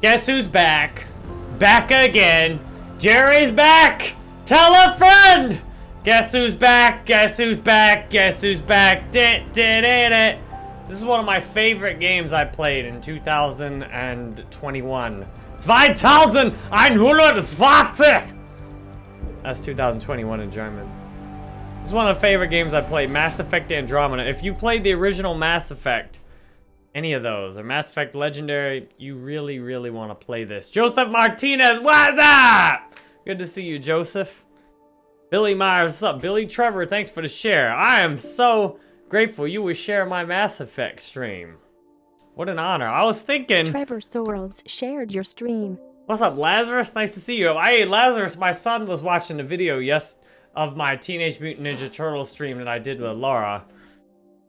Guess who's back? Back again. Jerry's back! Tell a friend! Guess who's back? Guess who's back? Guess who's back? Dit, dit, dit, dit. This is one of my favorite games I played in 2021. 2020! That's 2021 in German. This is one of the favorite games I played, Mass Effect Andromeda. If you played the original Mass Effect, any of those, or Mass Effect Legendary, you really, really want to play this. Joseph Martinez, what's up? Good to see you, Joseph. Billy Myers, what's up? Billy Trevor, thanks for the share. I am so grateful you would share my Mass Effect stream. What an honor. I was thinking... Trevor Sorrells shared your stream. What's up, Lazarus? Nice to see you. Hey, Lazarus, my son was watching a video, yes, of my Teenage Mutant Ninja Turtles stream that I did with Laura.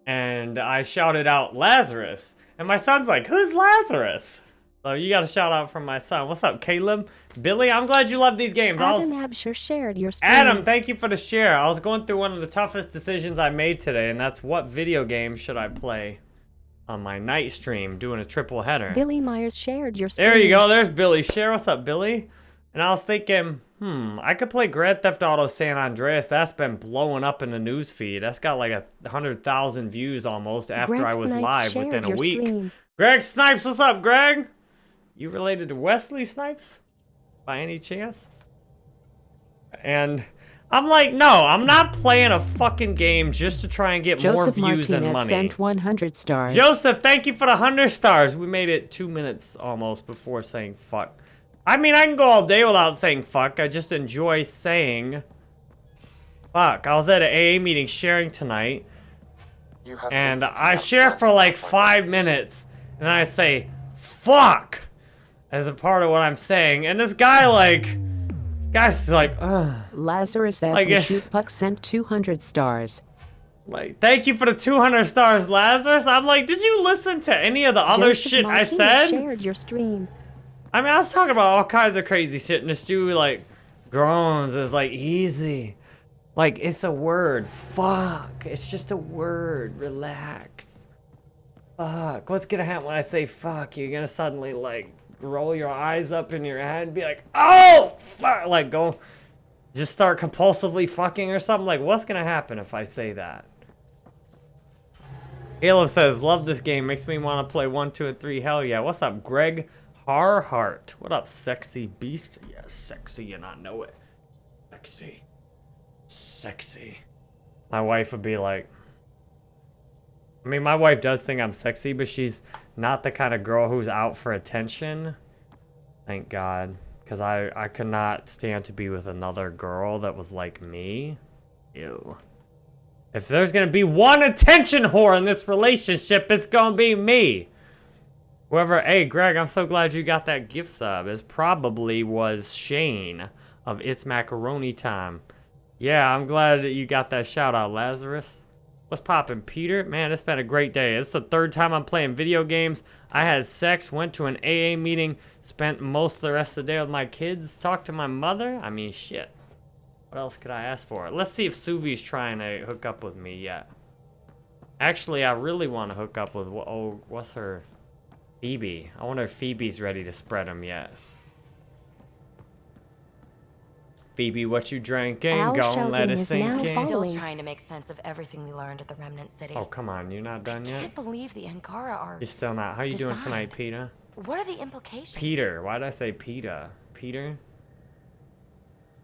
And I shouted out Lazarus. And my son's like, who's Lazarus? So you got a shout out from my son. What's up, Caleb? Billy, I'm glad you love these games. Adam Absher shared your stream. Adam, thank you for the share. I was going through one of the toughest decisions I made today, and that's what video game should I play on my night stream, doing a triple header. Billy Myers shared your stream. There you go. There's Billy. Share. What's up, Billy? And I was thinking, hmm, I could play Grand Theft Auto San Andreas. That's been blowing up in the news feed. That's got like a hundred thousand views almost after Greg I was Snipes live within a week. stream. Greg Snipes, what's up, Greg? You related to Wesley Snipes by any chance? And I'm like, no, I'm not playing a fucking game just to try and get more Joseph views and Martinez money. sent 100 stars. Joseph, thank you for the 100 stars. We made it two minutes almost before saying fuck. I mean, I can go all day without saying fuck. I just enjoy saying fuck. I was at an AA meeting sharing tonight, and I share for like five minutes, and I say fuck as a part of what I'm saying. And this guy, like, guy's like, ugh. Lazarus I S. guess- Shoot Puck sent 200 stars. Like, thank you for the 200 stars, Lazarus. I'm like, did you listen to any of the other Joseph shit I Martinez said? shared your stream. I mean, I was talking about all kinds of crazy shit, and this dude, like, groans. It's like, easy. Like, it's a word. Fuck. It's just a word. Relax. Fuck. What's gonna happen when I say fuck? You're gonna suddenly, like, roll your eyes up in your head and be like, oh, fuck. Like, go, just start compulsively fucking or something. Like, what's gonna happen if I say that? Caleb says, love this game. Makes me want to play 1, 2, and 3. Hell yeah. What's up, Greg Harhart? What up, sexy beast? Yeah, sexy and I know it. Sexy. Sexy. My wife would be like... I mean, my wife does think I'm sexy, but she's not the kind of girl who's out for attention. Thank God. Because I, I could not stand to be with another girl that was like me. Ew. If there's gonna be one attention whore in this relationship, it's gonna be me. Whoever, hey Greg, I'm so glad you got that gift sub. It probably was Shane of It's Macaroni Time. Yeah, I'm glad that you got that shout out, Lazarus. What's poppin', Peter? Man, it's been a great day. It's the third time I'm playing video games. I had sex, went to an AA meeting, spent most of the rest of the day with my kids, talked to my mother. I mean, shit. What else could I ask for? Let's see if Suvi's trying to hook up with me yet. Actually, I really want to hook up with, oh, what's her? Phoebe. I wonder if Phoebe's ready to spread them yet. Phoebe, what you drinking? Al Go and Sheldon let it is sink now in. following- Still trying to make sense of everything we learned at the Remnant City. Oh, come on. You're not done I yet? can't believe the Angara are. You're still not. How are you doing tonight. Peter? What are the implications? Peter. Why did I say Peter? Peter?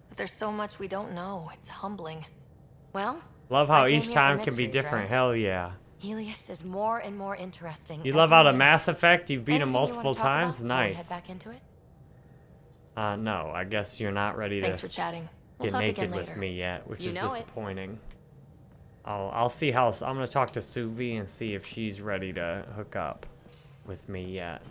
But There's so much we don't know. It's humbling. Well, Love how each time can be different. right? Hell yeah. Heleus is more and more interesting. You love out day. Mass Effect, you've beat him Anything you wanna multiple times? we head back into it? Uh, no, I guess you're not ready Thanks to for chatting. We'll get naked with me yet, which You is know it. disappointing. I'll I'll see how I'm gonna talk to Suvi and see if she's ready to hook up with me yet.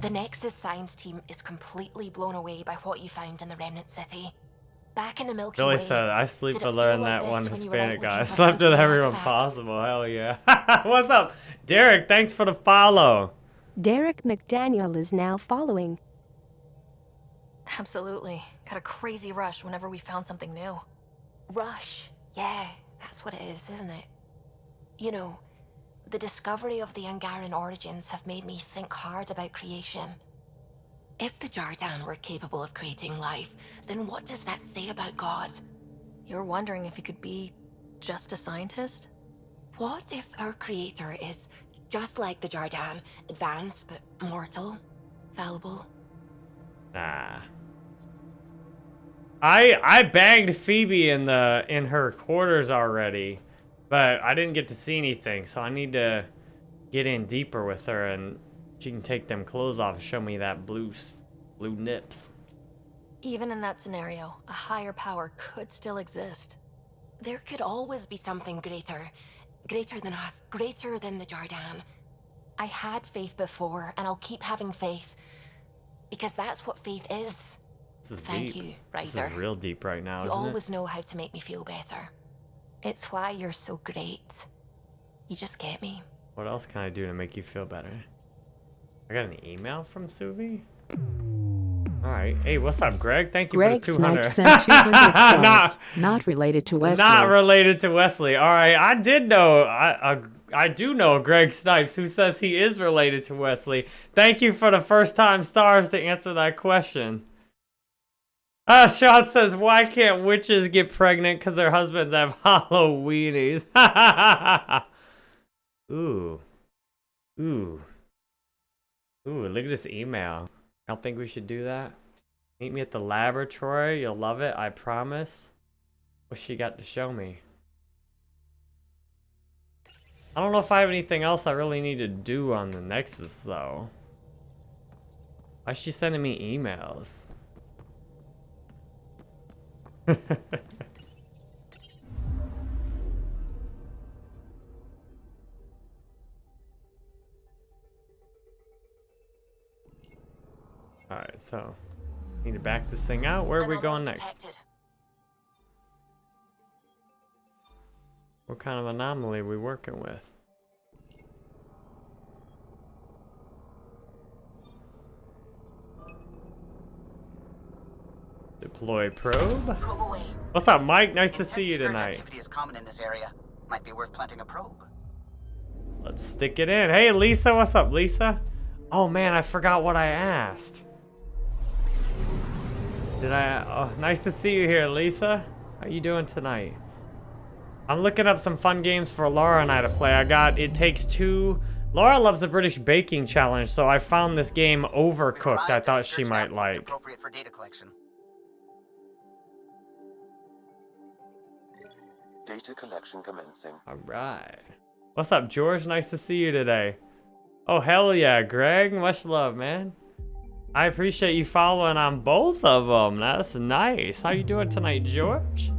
The Nexus science team is completely blown away by what you found in the Remnant City. Back in the Milky Billy Way. said, "I sleep did it to learn like that one when you were out Hispanic guy. I slept with everyone artifacts? possible. Hell yeah! What's up, Derek? Thanks for the follow. Derek McDaniel is now following. Absolutely. Got a crazy rush whenever we found something new. Rush. Yeah, that's what it is, isn't it? You know, The discovery of the Angaran origins have made me think hard about creation. If the Jardaan were capable of creating life, then what does that say about God? You're wondering if he could be just a scientist? What if our creator is just like the Jardaan, advanced but mortal, fallible? Nah. I I banged Phoebe in the in her quarters already, but I didn't get to see anything, so I need to get in deeper with her and she can take them clothes off and show me that blue blue nips. Even in that scenario, a higher power could still exist. There could always be something greater. Greater than us, greater than the Jardaan. I had faith before, and I'll keep having faith. Because that's what faith is. This is Thank deep. you, This is real deep right now, You always know how to make me feel better. It's why you're so great. You just get me. What else can I do to make you feel better? I got an email from Suvi? Alright. Hey, what's up, Greg? Thank you Greg for the 200. Snipe sent 200 stars. Not- Not related to Wesley. Not related to Wesley. All right, I did know. I, I I do know Greg Snipes, who says he is related to Wesley. Thank you for the first time stars to answer that question. Uh, Sean says, why can't witches get pregnant because their husbands have Halloweenies? Ooh. Ooh. Ooh, look at this email. I don't think we should do that. Meet me at the laboratory. You'll love it, I promise. What's she got to show me? I don't know if I have anything else I really need to do on the Nexus, though. Why is she sending me emails? Alright, so... Need to back this thing out. Where are we going next? detected. What kind of anomaly are we working with? Deploy probe. Probe away. What's up, Mike? Nice to see you tonight. activity is common in this area. Might be worth planting a probe. Let's stick it in. Hey, Lisa. What's up, Lisa? Oh, man, I forgot what I asked. Did I? Oh, nice to see you here, Lisa. How you doing tonight? I'm looking up some fun games for Laura and I to play. I got It Takes Two. Laura loves the British Baking Challenge, so I found this game Overcooked I thought she might like. Appropriate for data collection. Data collection commencing. All right. What's up, George? Nice to see you today. Oh, hell yeah, Greg. Much love, man. I appreciate you following on both of them. That's nice. How you doing tonight, George?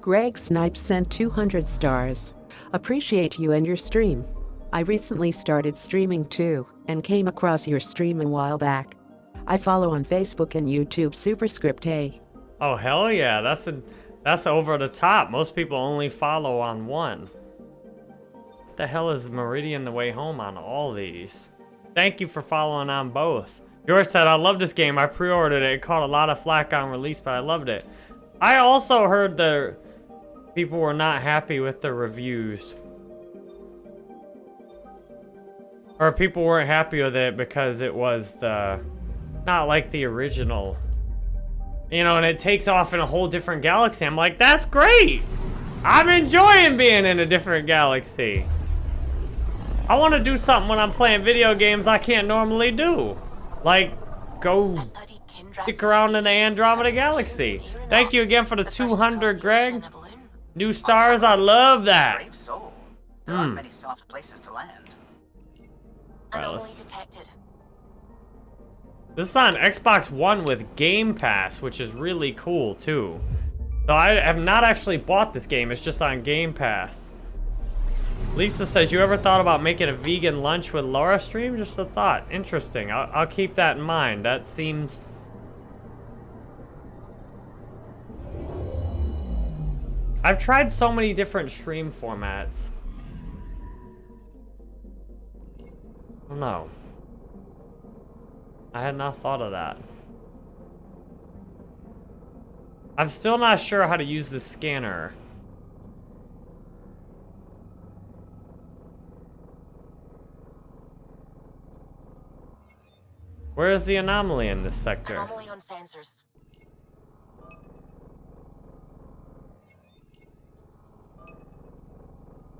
Greg Snipe sent 200 stars. Appreciate you and your stream. I recently started streaming too, and came across your stream a while back. I follow on Facebook and YouTube Superscript A. Oh, hell yeah. That's a, that's over the top. Most people only follow on one. What the hell is Meridian the way home on all these? Thank you for following on both. George said, I love this game. I pre-ordered it. It caught a lot of flack on release, but I loved it. I also heard the people were not happy with the reviews. Or people weren't happy with it because it was the... Not like the original. You know, and it takes off in a whole different galaxy. I'm like, that's great! I'm enjoying being in a different galaxy. I want to do something when I'm playing video games I can't normally do. Like, go I studied Kendrax's stick around in the Andromeda Galaxy. believe it or Thank you again for the first to cross 200, Greg. ocean in a balloon. New stars, I love that. Brave soul. There Hmm. aren't many soft places to land. Anomaly detected. This is on Xbox One with Game Pass, which is really cool too. So I have not actually bought this game, it's just on Game Pass. Lisa says, you ever thought about making a vegan lunch with Laura stream? Just a thought. Interesting. I'll, I'll keep that in mind. That seems... I've tried so many different stream formats. I don't know. I had not thought of that. I'm still not sure how to use the scanner. Where is the anomaly in this sector? Anomaly on sensors.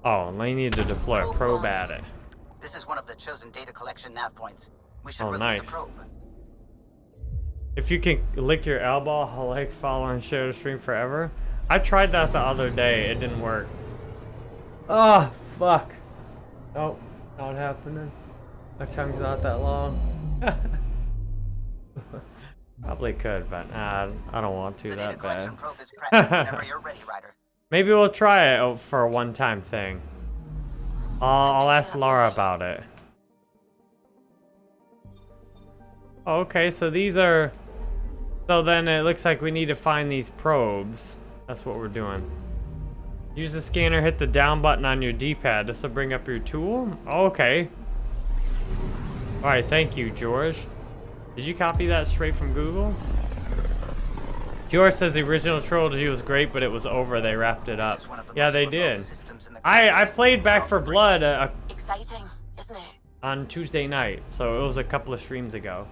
Oh, and I need to deploy a probe at it. This is one of the chosen data collection nav points. We should Oh, release nice. a probe. If you can lick your elbow, I'll like, follow, and share the stream forever. I tried that the other day. It didn't work. Oh, fuck. Oh, not happening. My tongue's not that long. Probably could, but nah, I don't want to The that bad. probe is whenever you're ready, Ryder. Maybe we'll try it for a one-time thing. I'll, I'll ask Laura about it. Okay, so these are... So then it looks like we need to find these probes. That's what we're doing. Use the scanner, hit the down button on your D-pad. This will bring up your tool? Okay. Alright, thank you, George. Did you copy that straight from Google? George says the original trilogy was great, but it was over. They wrapped it up. This is one of the Yeah, they did. the I, I played Back for Blood uh, Exciting, isn't it? on Tuesday night, so it was a couple of streams ago.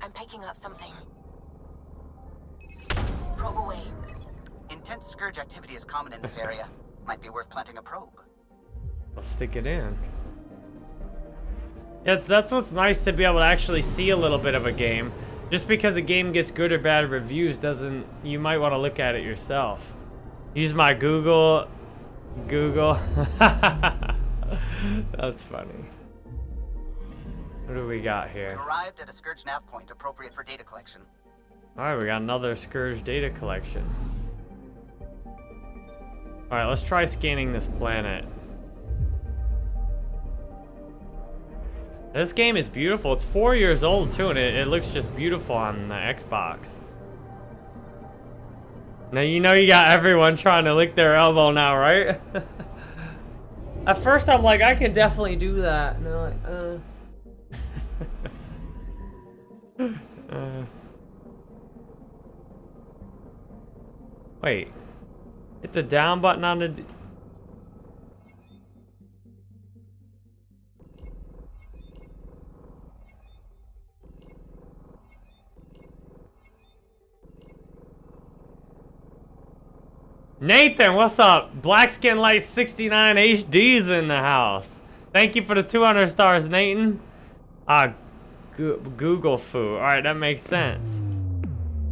I'm picking up something. Probe away. Intense scourge activity is common in this area. Might be worth planting a probe. Let's stick it in. Yes, that's what's nice to be able to actually see a little bit of a game. Just because a game gets good or bad reviews doesn't, you might want to look at it yourself. Use my Google, Google. that's funny. What do we got We've here? arrived at a scourge nav point appropriate for data collection. Alright, we got another Scourge data collection. Alright, let's try scanning this planet. This game is beautiful. It's four years old too, and it, it looks just beautiful on the Xbox. Now you know you got everyone trying to lick their elbow now, right? At first I'm like, I can definitely do that. And they're like, uh. uh. Wait. Hit the down button on the... Nathan, what's up? Black Skin Light 69 HD's in the house. Thank you for the 200 stars, Nathan. Ah, Go Google foo. Alright, that makes sense.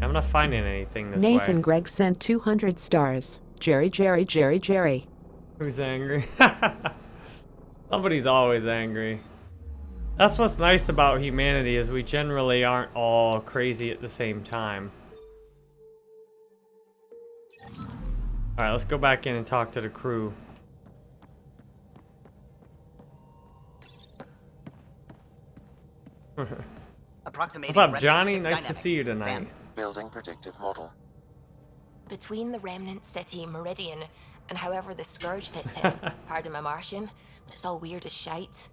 I'm not finding anything this Nathan way. Gregg sent 200 stars. Jerry, Jerry, Jerry, Jerry. Who's angry? Somebody's always angry. That's what's nice about humanity is we generally aren't all crazy at the same time. Alright, let's go back in and talk to the crew. What's up, Johnny? ship Nice to see you tonight. Sam, Building predictive model. Between the remnant city Meridian and however the Scourge fits in, pardon my Martian, but it's all weird as shite.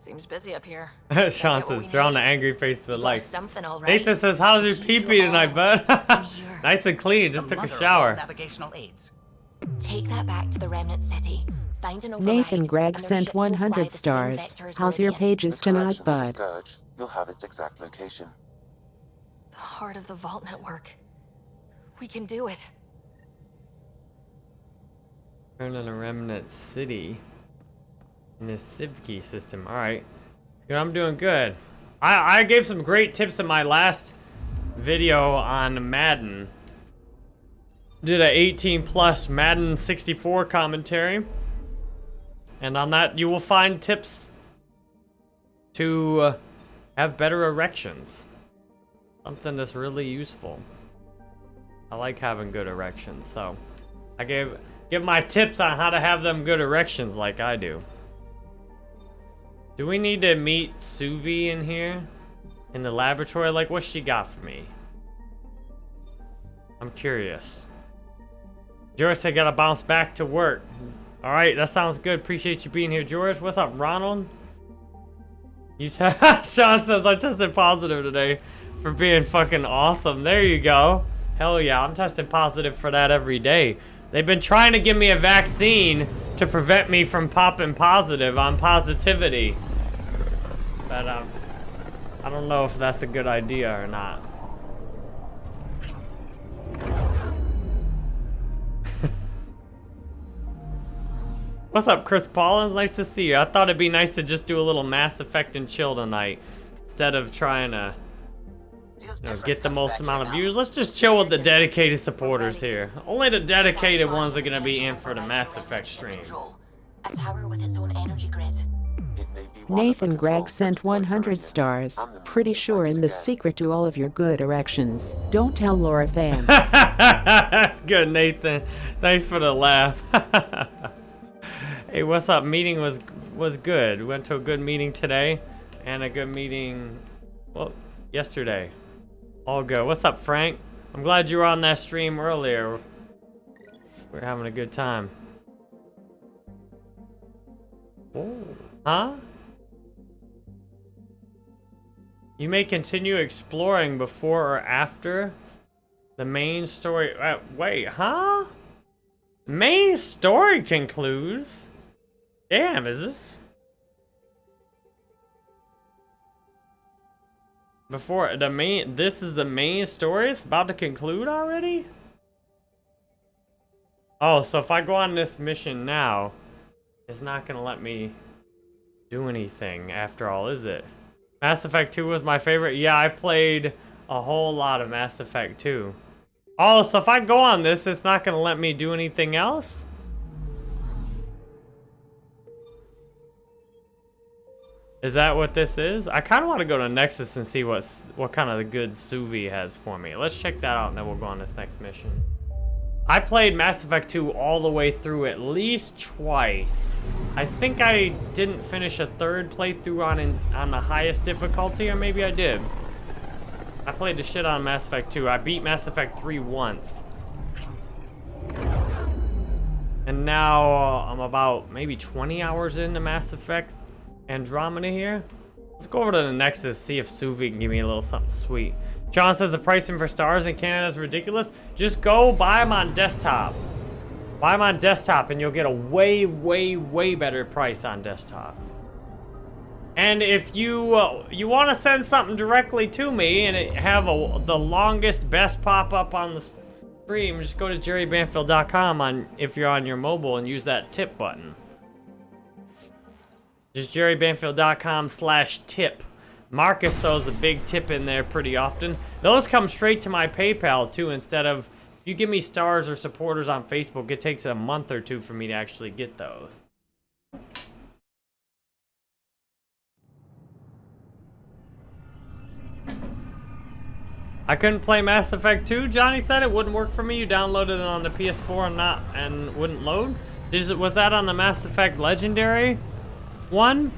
Seems busy up here. Sean get what we says, drawn the angry face with You got something all right. Nathan says, how's your Keep pee pee tonight, bud? nice and clean, just the took a shower. navigational aids. Take that back to the remnant city. Find an override. Nathan Gregg sent ships will fly 100 stars. vector How's your pages tonight, correction bud? Scourge, you'll have its exact location. The heart of the Vault Network. We can do it. Turn on a remnant city in the Civkey system. All right. I'm doing good. I I gave some great tips in my last video on Madden. Did a 18 plus Madden 64 commentary, and on that you will find tips to uh, have better erections. Something that's really useful. I like having good erections, so I gave give my tips on how to have them good erections like I do. Do we need to meet Suvi in here? In the laboratory? Like, what's she got for me? I'm curious. George, I gotta bounce back to work. Alright, that sounds good. Appreciate you being here, George. What's up, Ronald? You Sean says I tested positive today for being fucking awesome. There you go. Hell yeah, I'm testing positive for that every day. They've been trying to give me a vaccine to prevent me from popping positive on positivity. But um, I don't know if that's a good idea or not. What's up, Chris Paulins? Nice to see you. I thought it'd be nice to just do a little Mass Effect and chill tonight. Instead of trying to you know, get the most amount of views. Let's just chill with the dedicated supporters here. Only the dedicated ones are gonna be in for the Mass Effect stream. A tower with its own energy grid. It may be one of the Nathan Gregg sent 100 stars. Pretty sure in the secret to all of your good erections. Don't tell Laura Fan. That's good, Nathan. Thanks for the laugh. hey, what's up? Meeting was was good. Went to a good meeting today, and a good meeting, well, yesterday. All good. What's up, Frank? I'm glad you were on that stream earlier. We're having a good time. Oh, huh? You may continue exploring before or after the main story. Uh, wait, huh? Main story concludes. Damn, is this? Before the main, this is the main story. It's about to conclude already. Oh, so if I go on this mission now, it's not gonna let me do anything after all, is it? Mass Effect 2 was my favorite. Yeah, I played a whole lot of Mass Effect 2. Oh, so if I go on this, it's not gonna let me do anything else? Is that what this is? I kind of want to go to Nexus and see what's what kind of good Suvi has for me. Let's check that out and then we'll go on this next mission. I played Mass Effect 2 all the way through at least twice. I think I didn't finish a third playthrough on ins on the highest difficulty, or maybe I did. I played the shit on Mass Effect 2. I beat Mass Effect 3 once. And now uh, I'm about maybe 20 hours into Mass Effect Andromeda here. Let's go over to the Nexus, see if Suvi can give me a little something sweet. John says the pricing for stars in Canada is ridiculous. Just go buy them on desktop. Buy them on desktop and you'll get a way, way, way better price on desktop. And if you uh, you want to send something directly to me and have a, the longest, best pop-up on the stream, just go to jerrybanfield.com on if you're on your mobile and use that tip button. Just jerrybanfield.com slash tip. Marcus throws a big tip in there pretty often. Those come straight to my PayPal too instead of if you give me stars or supporters on Facebook, it takes a month or two for me to actually get those. I couldn't play Mass Effect 2. Johnny said it wouldn't work for me. You downloaded it on the PS4 and not and wouldn't load. It, was that on the Mass Effect Legendary one?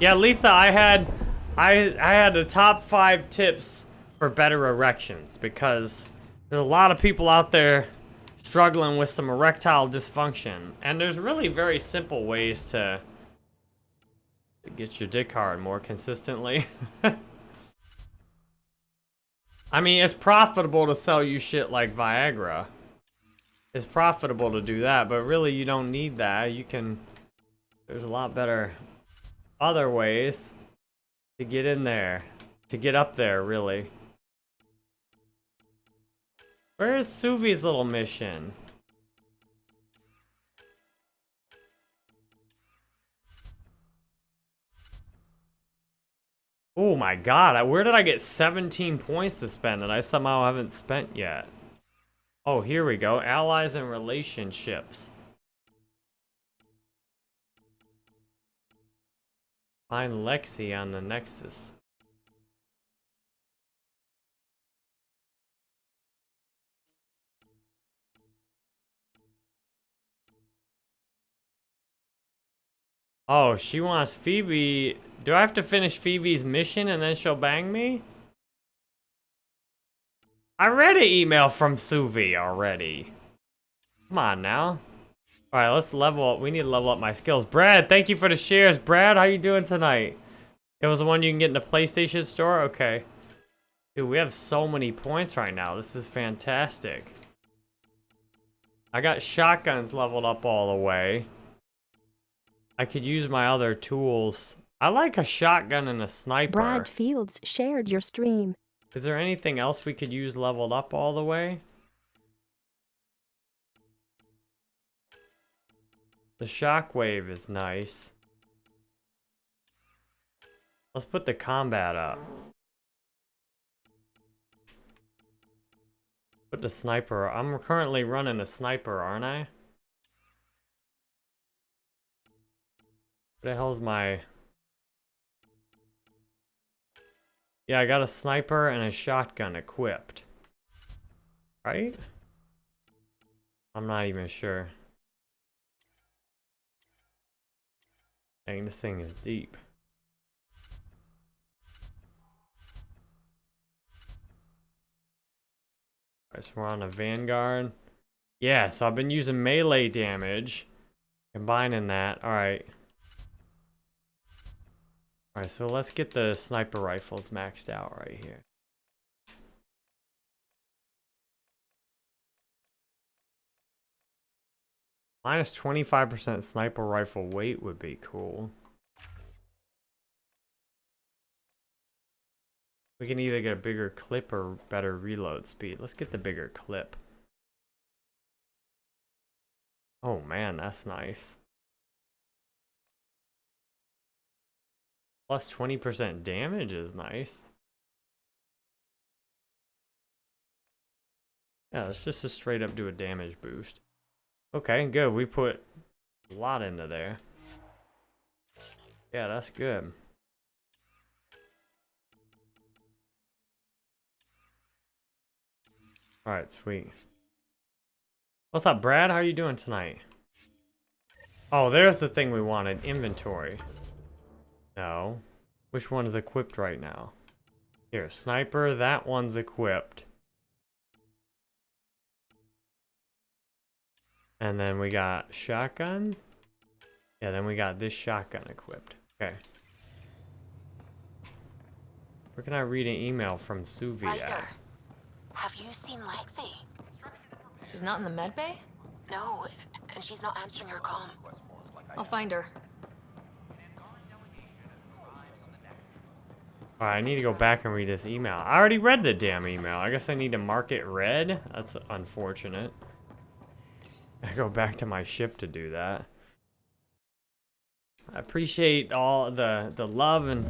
Yeah, Lisa, I had I I had the top five tips for better erections because there's a lot of people out there struggling with some erectile dysfunction, and there's really very simple ways to, to get your dick hard more consistently. I mean, it's profitable to sell you shit like Viagra. It's profitable to do that, but really you don't need that. You can, there's a lot better other ways to get in there, to get up there, really. Where is Suvi's little mission? Oh my god, where did I get 17 points to spend that I somehow haven't spent yet? Oh, here we go. Allies and relationships. Find Lexi on the Nexus. Oh, she wants Phoebe. Do I have to finish Phoebe's mission and then she'll bang me? I read an email from Suvi already. Come on now. All right, let's level up. We need to level up my skills. Brad, thank you for the shares. Brad, how you doing tonight? It was the one you can get in the PlayStation Store? Okay. Dude, we have so many points right now. This is fantastic. I got shotguns leveled up all the way. I could use my other tools. I like a shotgun and a sniper. Brad Fields shared your stream. Is there anything else we could use leveled up all the way? The shockwave is nice. Let's put the combat up. Put the sniper. I'm currently running a sniper, aren't I? What the hell's my... Yeah, I got a sniper and a shotgun equipped. Right? I'm not even sure. Dang, this thing is deep. Alright, so we're on a Vanguard. Yeah, so I've been using melee damage. Combining that. Alright. Alright, so let's get the sniper rifles maxed out right here. Minus 25% sniper rifle weight would be cool. We can either get a bigger clip or better reload speed. Let's get the bigger clip. Oh man, that's nice. Plus 20% damage is nice. Yeah, let's just straight up do a damage boost. Okay, good. We put a lot into there. Yeah, that's good. Alright, sweet. What's up, Brad? How are you doing tonight? Oh, there's the thing we wanted. Inventory. No. Which one is equipped right now? Here, sniper. That one's equipped. And then we got shotgun. Yeah, then we got this shotgun equipped. Okay. Where can I read an email from Suvi at? Have you seen Lexi? She's not in the med bay? No, and she's not answering her call. I'll find her. Alright, I need to go back and read this email. I already read the damn email. I guess I need to mark it red. That's unfortunate. I go back to my ship to do that. I appreciate all the the love and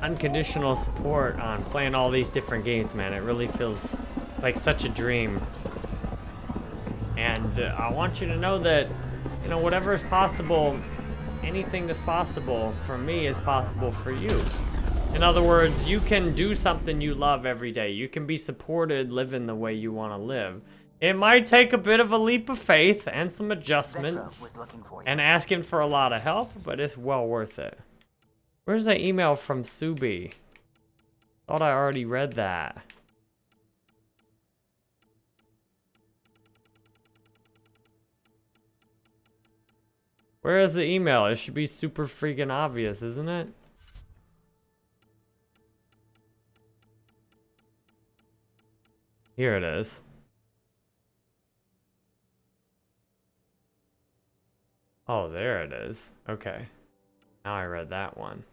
unconditional support on playing all these different games, man. It really feels like such a dream. And uh, I want you to know that, you know, whatever is possible, anything that's possible for me is possible for you. In other words, you can do something you love every day. You can be supported living the way you want to live. It might take a bit of a leap of faith and some adjustments was looking for you. and asking for a lot of help, but it's well worth it. Where's that email from Suvi? Thought I already read that. Where is the email? It should be super freaking obvious, isn't it? Here it is. Oh, there it is. Okay. Now I read that one.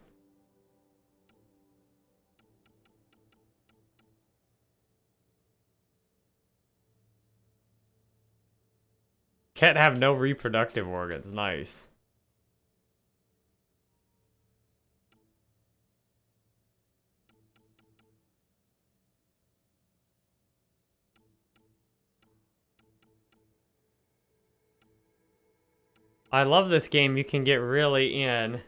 Can't have no reproductive organs. Nice. I love this game. You can get really in.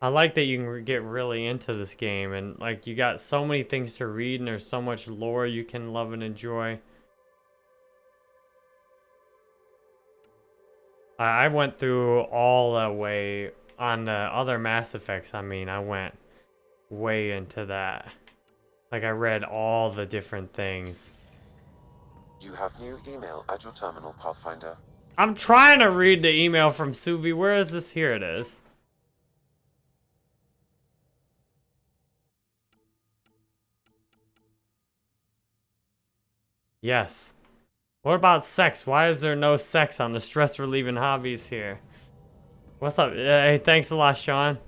I like that you can get really into this game and like you got so many things to read and there's so much lore you can love and enjoy. I went through all the way on the other Mass Effects. I mean, I went way into that. Like I read all the different things. You have new email at your terminal, Pathfinder. I'm trying to read the email from Suvi. Where is this? Here it is. Yes. What about sex? Why is there no sex on the stress-relieving hobbies here? What's up? Hey, thanks a lot, Sean.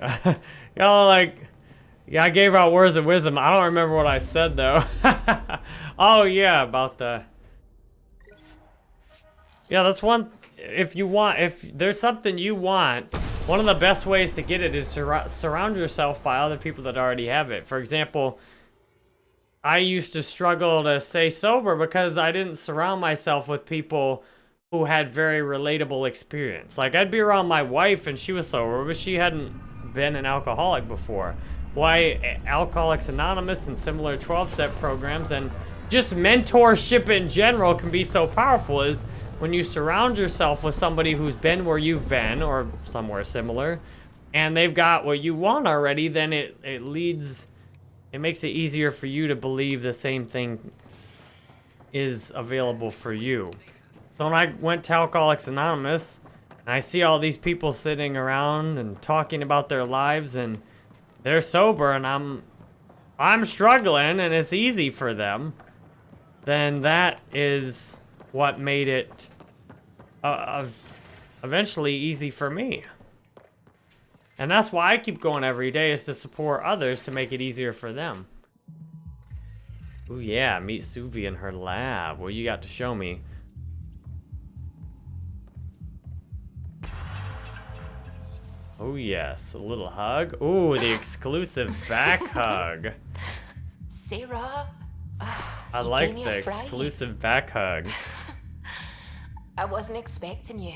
Y'all like... Yeah, I gave out words of wisdom. I don't remember what I said, though. oh, yeah, about the... Yeah, that's one... If you want... If there's something you want, one of the best ways to get it is to surround yourself by other people that already have it. For example, I used to struggle to stay sober because I didn't surround myself with people who had very relatable experience. Like, I'd be around my wife and she was sober, but she hadn't been an alcoholic before why Alcoholics Anonymous and similar 12-step programs and just mentorship in general can be so powerful is when you surround yourself with somebody who's been where you've been or somewhere similar and they've got what you want already, then it, it leads, it makes it easier for you to believe the same thing is available for you. So when I went to Alcoholics Anonymous, I see all these people sitting around and talking about their lives and they're sober and I'm I'm struggling and it's easy for them, then that is what made it uh, eventually easy for me. And that's why I keep going every day is to support others to make it easier for them. Ooh yeah, meet Suvi in her lab. Well, you got to show me. Oh yes, a little hug. Ooh, the exclusive back hug. Sarah. Ugh, I like the exclusive back hug. I wasn't expecting you.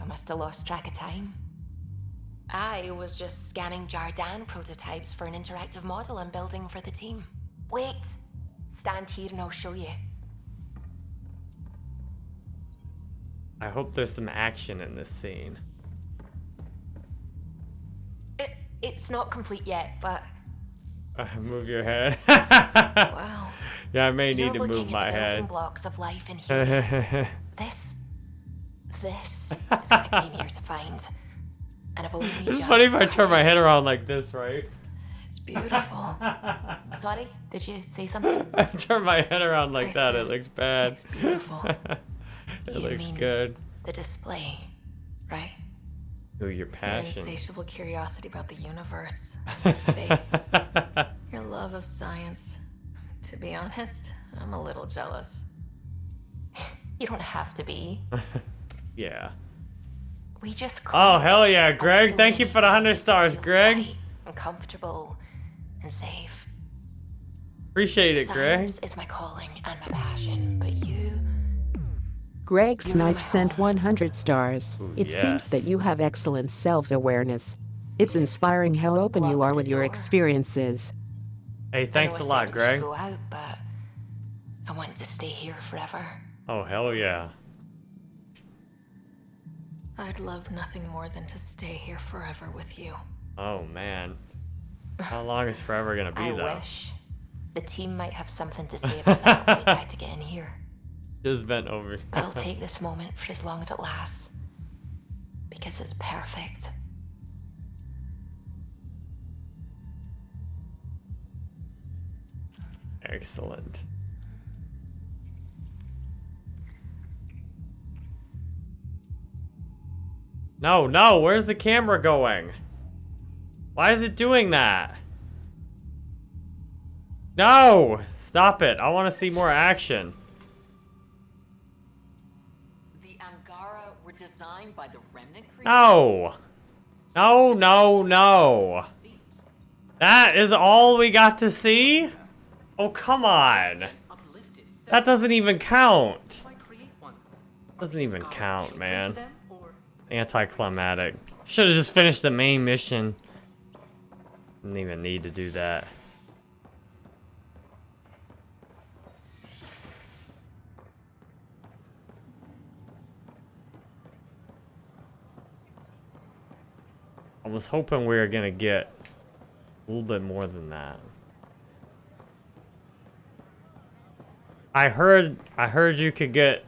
I must have lost track of time. I was just scanning Jardaan prototypes for an interactive model I'm building for the team. Wait, stand here and I'll show you. I hope there's some action in this scene. It's not complete yet, but. Uh, move your head. wow. Yeah, I may You're need to move my head. blocks of life in here. this, this is what I came here to find, and I've only. It's funny if I turn my head around like this, right? It's beautiful. Sorry, did you say something? I turn my head around like I that. It looks bad. It's beautiful. it you looks good. The display, right? Ooh, your passion. Your insatiable curiosity about the universe, your faith, your love of science. To be honest, I'm a little jealous. you don't have to be. yeah. We just Oh, hell yeah, Greg. Thank you for the 100 stars, Greg. I'm comfortable and safe. Appreciate it, Science Greg. It's my calling and my passion, but you Greg Snipe sent 100 stars. It yes. seems that you have excellent self-awareness. It's inspiring how open you are with your experiences. Hey, thanks a lot, Greg. Go out, but I want to stay here forever. Oh, hell yeah. I'd love nothing more than to stay here forever with you. Oh, man. How long is forever gonna be, I though? I wish. The team might have something to say about that when we try to get in here. Just bent over. I'll take this moment for as long as it lasts. Because it's perfect. Excellent. No, no, where's the camera going? Why is it doing that? No! Stop it. I want to see more action. designed by the Remnant? No. No, no, no. That is all we got to see? Oh, come on. That doesn't even count. Doesn't even count, man. Anticlimactic. Should have just finished the main mission. Didn't even need to do that. I was hoping we were gonna get a little bit more than that. I heard I heard you could get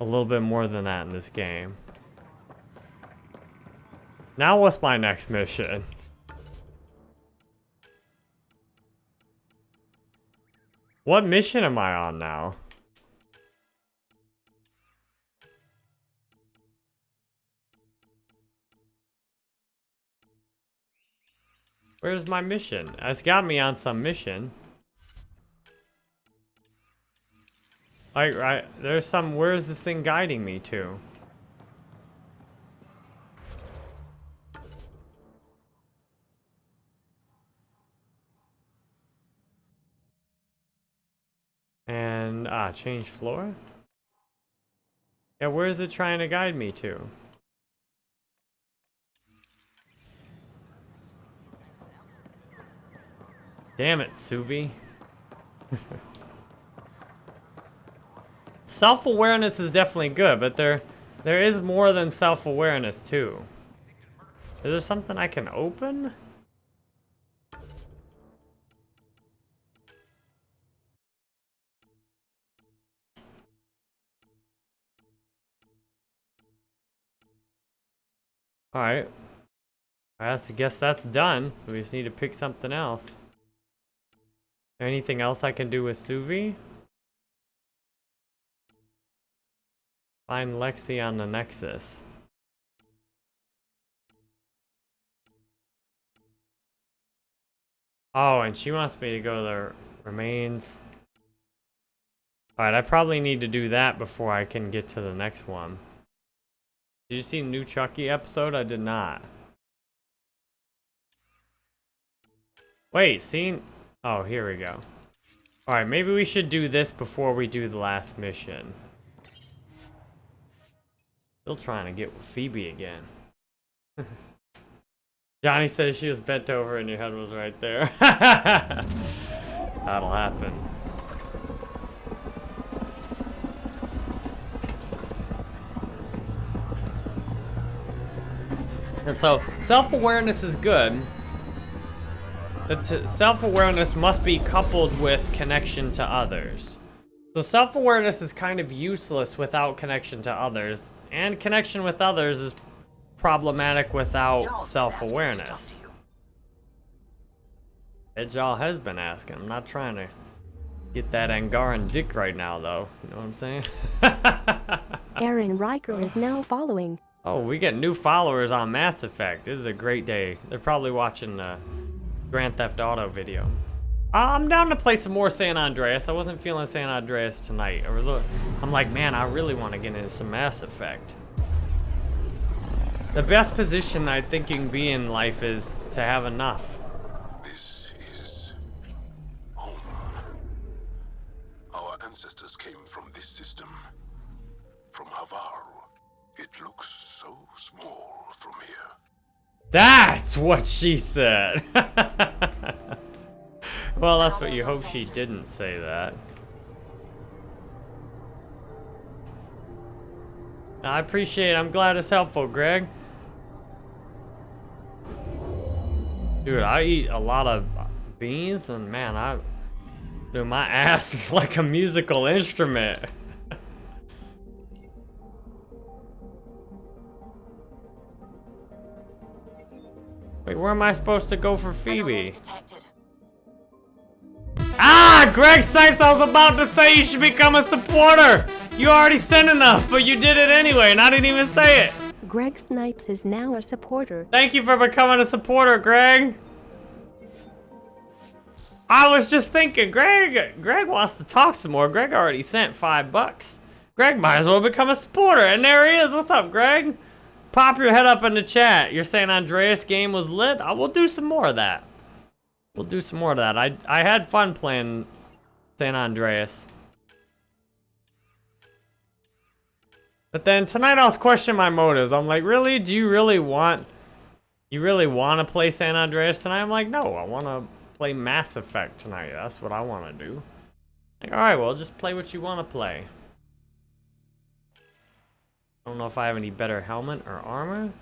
a little bit more than that in this game. Now what's my next mission? What mission am I on now? Where's my mission? It's got me on some mission. Like, right, there's some, where is this thing guiding me to? And, ah, change floor? Yeah, where is it trying to guide me to? Damn it, Suvi. Self-awareness is definitely good, but there there is more than self-awareness too. Is there something I can open? Alright. I guess that's done, so we just need to pick something else. Anything else I can do with Suvi? Find Lexi on the Nexus. Oh, and she wants me to go to the remains. Alright, I probably need to do that before I can get to the next one. Did you see new Chucky episode? I did not. Wait, seen... Oh, here we go. Alright, maybe we should do this before we do the last mission. Still trying to get with Phoebe again. Johnny says she was bent over and your head was right there. That'll happen. And so, self-awareness is good, self-awareness must be coupled with connection to others. So self-awareness is kind of useless without connection to others, and connection with others is problematic without self-awareness. Edjal has been asking. I'm not trying to get that Angaran dick right now, though. You know what I'm saying? Aaron Riker is now following. Oh, we get new followers on Mass Effect. This is a great day. They're probably watching the Grand Theft Auto video. I'm down to play some more San Andreas. I wasn't feeling San Andreas tonight. I was, I'm like, man, I really want to get into some Mass Effect. The best position I think you can be in life is to have enough. This is home. Our ancestors came That's what she said. well, that's what you hope she didn't say that. I appreciate it. I'm glad it's helpful, Greg. Dude, I eat a lot of beans and man, I... Dude, my ass is like a musical instrument. Wait, where am I supposed to go for Phoebe? Ah! Greg Snipes, I was about to say you should become a supporter! You already sent enough, but you did it anyway, and I didn't even say it! Greg Snipes is now a supporter. Thank you for becoming a supporter, Greg! I was just thinking, Greg, Greg wants to talk some more. Greg already sent five bucks. Greg might as well become a supporter, and there he is. What's up, Greg? Pop your head up in the chat. You're saying Andreas game was lit? I will do some more of that. We'll do some more of that. I, I had fun playing San Andreas. But then tonight I was questioning my motives. I'm like, really? Do you really want... You really want to play San Andreas tonight? I'm like, no, I want to play Mass Effect tonight. That's what I want to do. Like, alright, well, just play what you want to play. I don't know if I have any better helmet or armor.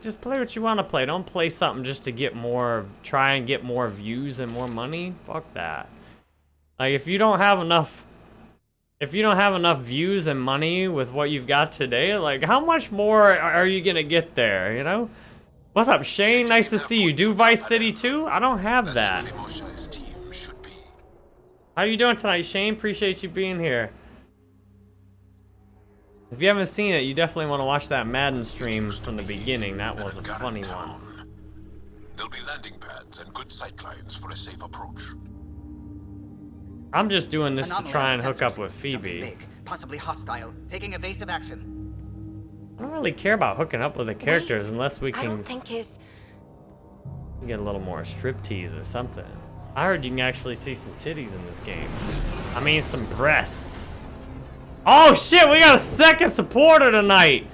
Just play what you want to play. Don't play something just to get more, try and get more views and more money. Fuck that. Like, if you don't have enough, if you don't have enough views and money with what you've got today, like, how much more are you going to get there, you know? What's up, Shane? Nice to see you. Do Vice City too? I don't have that. How you doing tonight, Shane? Appreciate you being here. If you haven't seen it, you definitely want to watch that Madden stream from the beginning. That was a funny it one. There'll be landing pads and good sightlines for a safe approach. I'm just doing this to try and hook up with Phoebe. Big, possibly hostile, taking evasive action. I don't really care about hooking up with the characters Wait, unless we I can don't think his. get a little more striptease or something. I heard you can actually see some titties in this game. I mean, some breasts. Oh shit, we got a second supporter tonight.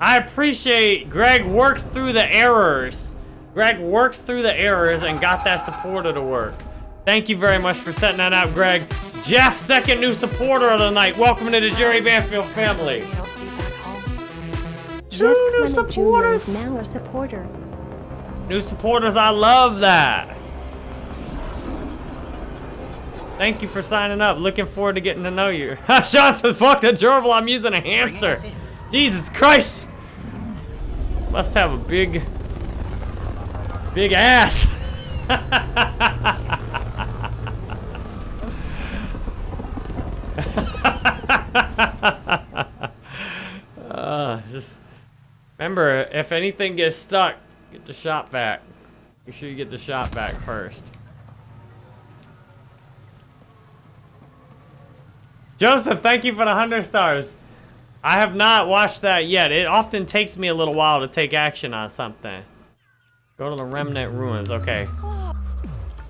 I appreciate Greg worked through the errors. Greg worked through the errors and got that supporter to work. Thank you very much for setting that up, Greg. Jeff, second new supporter of the night. Welcome to the Jerry Banfield family. You don't see back home. Jeff Two new Clement Jr. is supporters. now a supporter. New supporters, I love that. Thank you for signing up. Looking forward to getting to know you. Sean says, fuck the gerbil, I'm using a hamster. Jesus Christ. Must have a big, big ass. uh, just remember, if anything gets stuck, get the shot back. Make sure you get the shot back first. Joseph, thank you for the 100 stars. I have not watched that yet. It often takes me a little while to take action on something. Go to the Remnant Ruins, okay.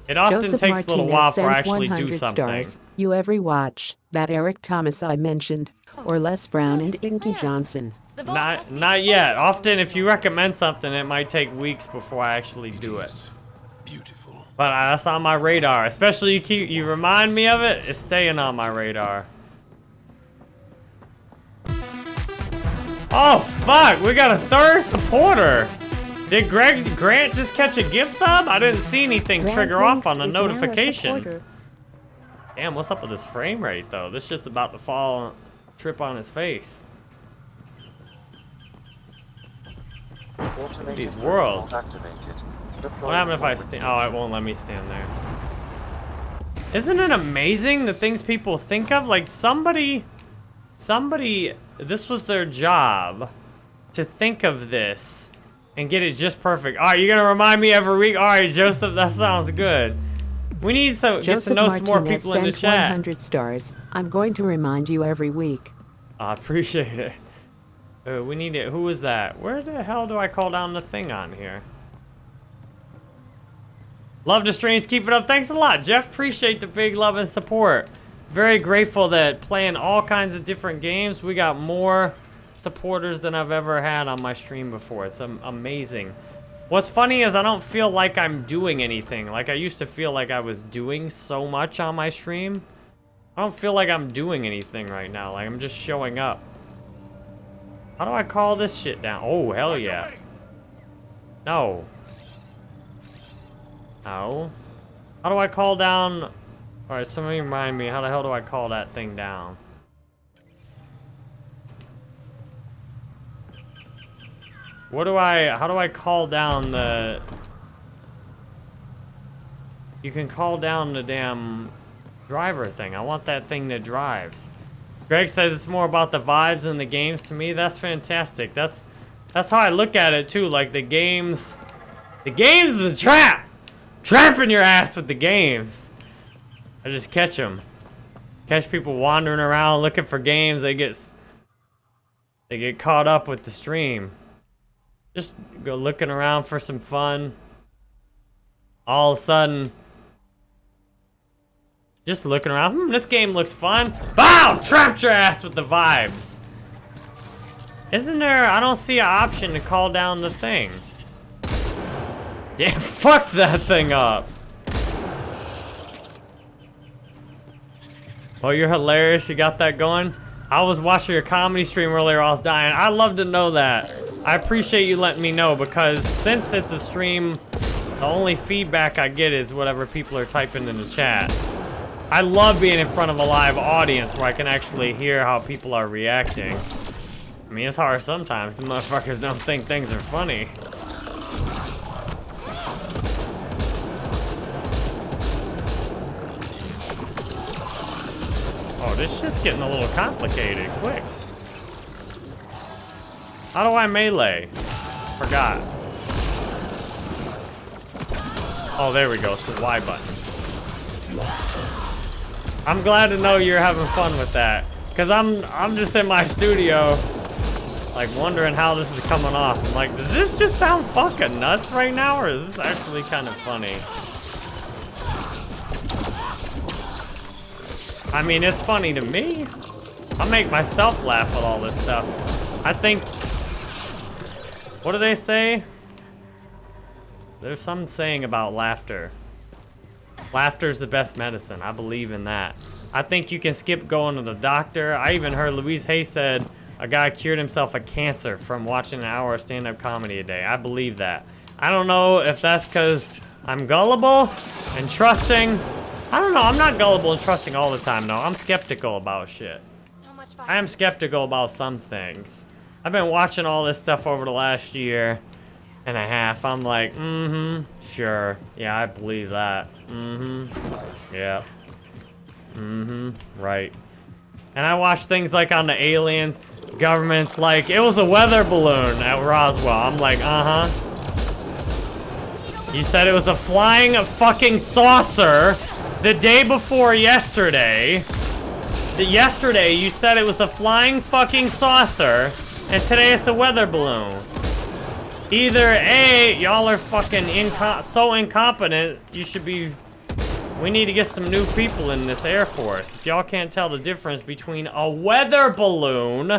It often Joseph takes a little Martinez while for I sent actually 100 do something. stars. You every watch that Eric Thomas I mentioned, or Les Brown and Inky Johnson. Not, not yet. Often, if you recommend something, it might take weeks before I actually do it. Beautiful. But uh, that's on my radar. Especially you keep you remind me of it. It's staying on my radar. Oh fuck! We got a third supporter. Did Greg Grant just catch a gift sub? I didn't see anything Grant trigger off on the is notifications. Damn, what's up with this frame rate though? This shit's about to fall, trip on his face. These worlds. What happened if I stand? Oh, it won't let me stand there. Isn't it amazing the things people think of? Like somebody, somebody, this was their job to think of this and get it just perfect. All right, you're gonna remind me every week. All right, Joseph, that sounds good. We need to get to Joseph know some more Martinez people in the chat. 100 stars. I'm going to remind you every week. I appreciate it. Uh, we need it. Who was that? Where the hell do I call down the thing on here? Love the streams. Keep it up. Thanks a lot, Jeff. Appreciate the big love and support. Very grateful that playing all kinds of different games, we got more supporters than I've ever had on my stream before. It's amazing. What's funny is I don't feel like I'm doing anything. Like I used to feel like I was doing so much on my stream. I don't feel like I'm doing anything right now. Like I'm just showing up. How do I call this shit down? Oh, hell yeah. No. No. How do I call down... Alright, somebody remind me, how the hell do I call that thing down? What do I... How do I call down the... You can call down the damn driver thing. I want that thing that drives. Greg says it's more about the vibes in the games. To me, that's fantastic. That's that's how I look at it too. Like the games, the games is a trap. Trapping your ass with the games. I just catch them. Catch people wandering around looking for games. They get they get caught up with the stream. Just go looking around for some fun. All of a sudden, just looking around. Hmm, this game looks fun. Bow! Trapped your ass with the vibes. Isn't there? I don't see an option to call down the thing. Damn, fuck that thing up. Oh, you're hilarious. You got that going? I was watching your comedy stream earlier. I was dying. I'd love to know that. I appreciate you letting me know because since it's a stream, the only feedback I get is whatever people are typing in the chat. I love being in front of a live audience where I can actually hear how people are reacting. I mean, it's hard sometimes. The motherfuckers don't think things are funny. This shit's getting a little complicated. Quick. How do I melee? Forgot. Oh, there we go. It's the Y button. I'm glad to know you're having fun with that. Cause I'm I'm just in my studio, like wondering how this is coming off. I'm like, does this just sound fucking nuts right now, or is this actually kind of funny? I mean, it's funny to me. I make myself laugh with all this stuff. I think, what do they say? There's some saying about laughter. Laughter's the best medicine. I believe in that. I think you can skip going to the doctor. I even heard Louise Hay said a guy cured himself of cancer from watching an hour of stand-up comedy a day. I believe that. I don't know if that's because I'm gullible and trusting. I don't know. I'm not gullible and trusting all the time, though. I'm skeptical about shit. I am skeptical about some things. I've been watching all this stuff over the last year and a half. I'm like, mm-hmm, sure. Yeah, I believe that. Mm-hmm. Yeah. Mm-hmm. Right. And I watch things like on the aliens, governments, like, it was a weather balloon at Roswell. I'm like, uh-huh. You said it was a flying fucking saucer the day before yesterday. The yesterday, you said it was a flying fucking saucer, and today it's a weather balloon. Either A, y'all are fucking inco so incompetent, you should be... We need to get some new people in this Air Force. If y'all can't tell the difference between a weather balloon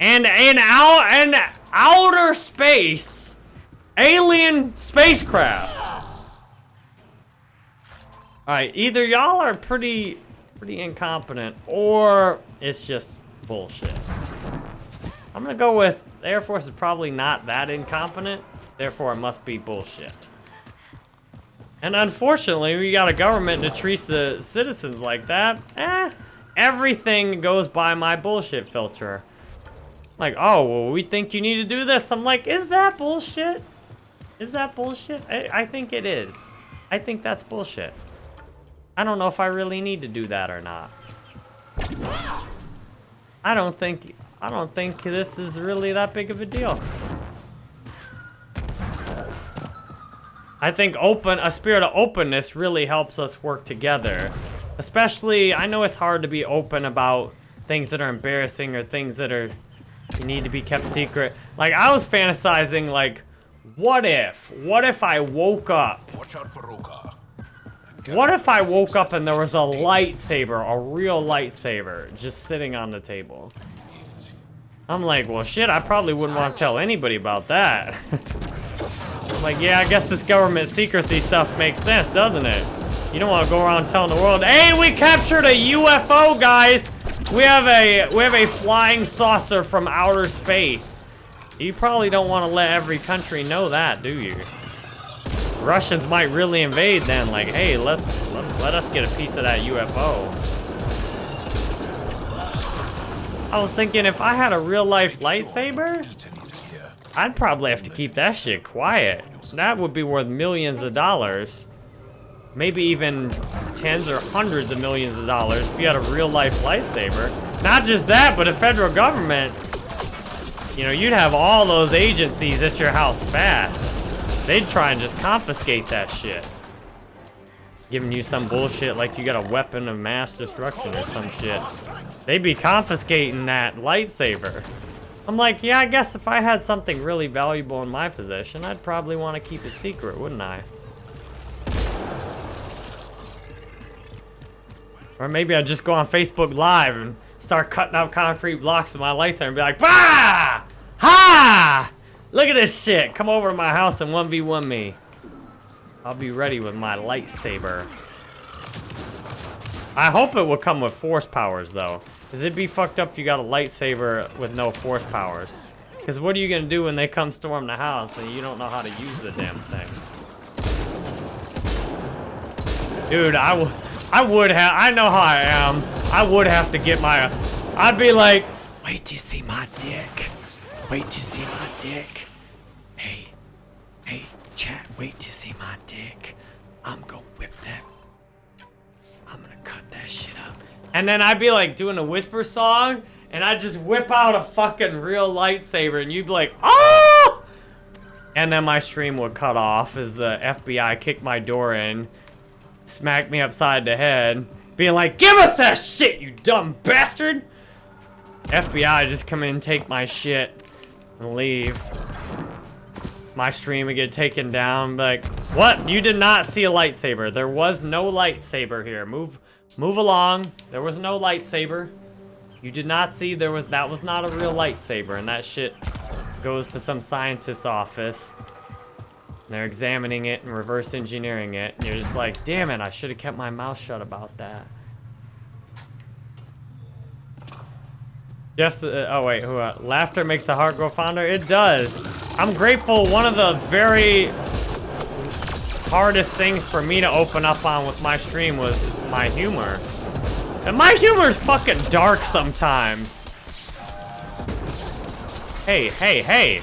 and an out an outer space alien spacecraft. Alright, either y'all are pretty pretty incompetent or it's just bullshit. I'm gonna go with the Air Force is probably not that incompetent, therefore it must be bullshit. And unfortunately, we got a government that treats the citizens like that. Eh, everything goes by my bullshit filter. Like, oh, well, we think you need to do this. I'm like, is that bullshit? Is that bullshit? I, I think it is. I think that's bullshit. I don't know if I really need to do that or not. I don't think I don't think this is really that big of a deal. I think open a spirit of openness really helps us work together. Especially, I know it's hard to be open about things that are embarrassing or things that are you need to be kept secret. Like I was fantasizing like what if? What if I woke up? Watch out for. What if I woke up and there was a lightsaber, a real lightsaber, just sitting on the table? I'm like, well, shit, I probably wouldn't want to tell anybody about that. I'm like, yeah, I guess this government secrecy stuff makes sense, doesn't it? You don't want to go around telling the world, hey, we captured a UFO, guys! We have a we have a flying saucer from outer space. You probably don't want to let every country know that, do you? Russians might really invade then, like, hey, let's let, let us get a piece of that UFO. I was thinking if I had a real life lightsaber, I'd probably have to keep that shit quiet. That would be worth millions of dollars. Maybe even tens or hundreds of millions of dollars if you had a real life lightsaber. Not just that, but the federal government, you know, you'd have all those agencies at your house fast. They'd try and just confiscate that shit. Giving you some bullshit like you got a weapon of mass destruction or some shit. They'd be confiscating that lightsaber. I'm like, yeah, I guess if I had something really valuable in my possession, I'd probably want to keep it secret, wouldn't I? Or maybe I'd just go on Facebook Live and start cutting up concrete blocks with my lightsaber and be like, Bah! Ha! Look at this shit. Come over to my house and 1v1 me. I'll be ready with my lightsaber. I hope it will come with force powers, though. Because it'd be fucked up if you got a lightsaber with no force powers. Because what are you going to do when they come storm the house and you don't know how to use the damn thing? Dude, I, I would have... I know how I am. I would have to get my... I'd be like, wait till you see my dick. Wait to see my dick. Hey, hey, chat, wait to see my dick. I'm gonna whip that. I'm gonna cut that shit up. And then I'd be like doing a whisper song, and I'd just whip out a fucking real lightsaber, and you'd be like, oh! And then my stream would cut off as the FBI kicked my door in, smacked me upside the head, being like, give us that shit, you dumb bastard! FBI just come in, and take my shit, and leave. My stream would get taken down, like, what? You did not see a lightsaber. There was no lightsaber here. Move, move along. There was no lightsaber. You did not see there was, that was not a real lightsaber, and that shit goes to some scientist's office. And They're examining it and reverse engineering it, and you're just like, damn it, I should have kept my mouth shut about that. Just, uh, oh wait, who, uh, laughter makes the heart grow fonder? It does. I'm grateful one of the very hardest things for me to open up on with my stream was my humor. And my humor is fucking dark sometimes. Hey, hey, hey.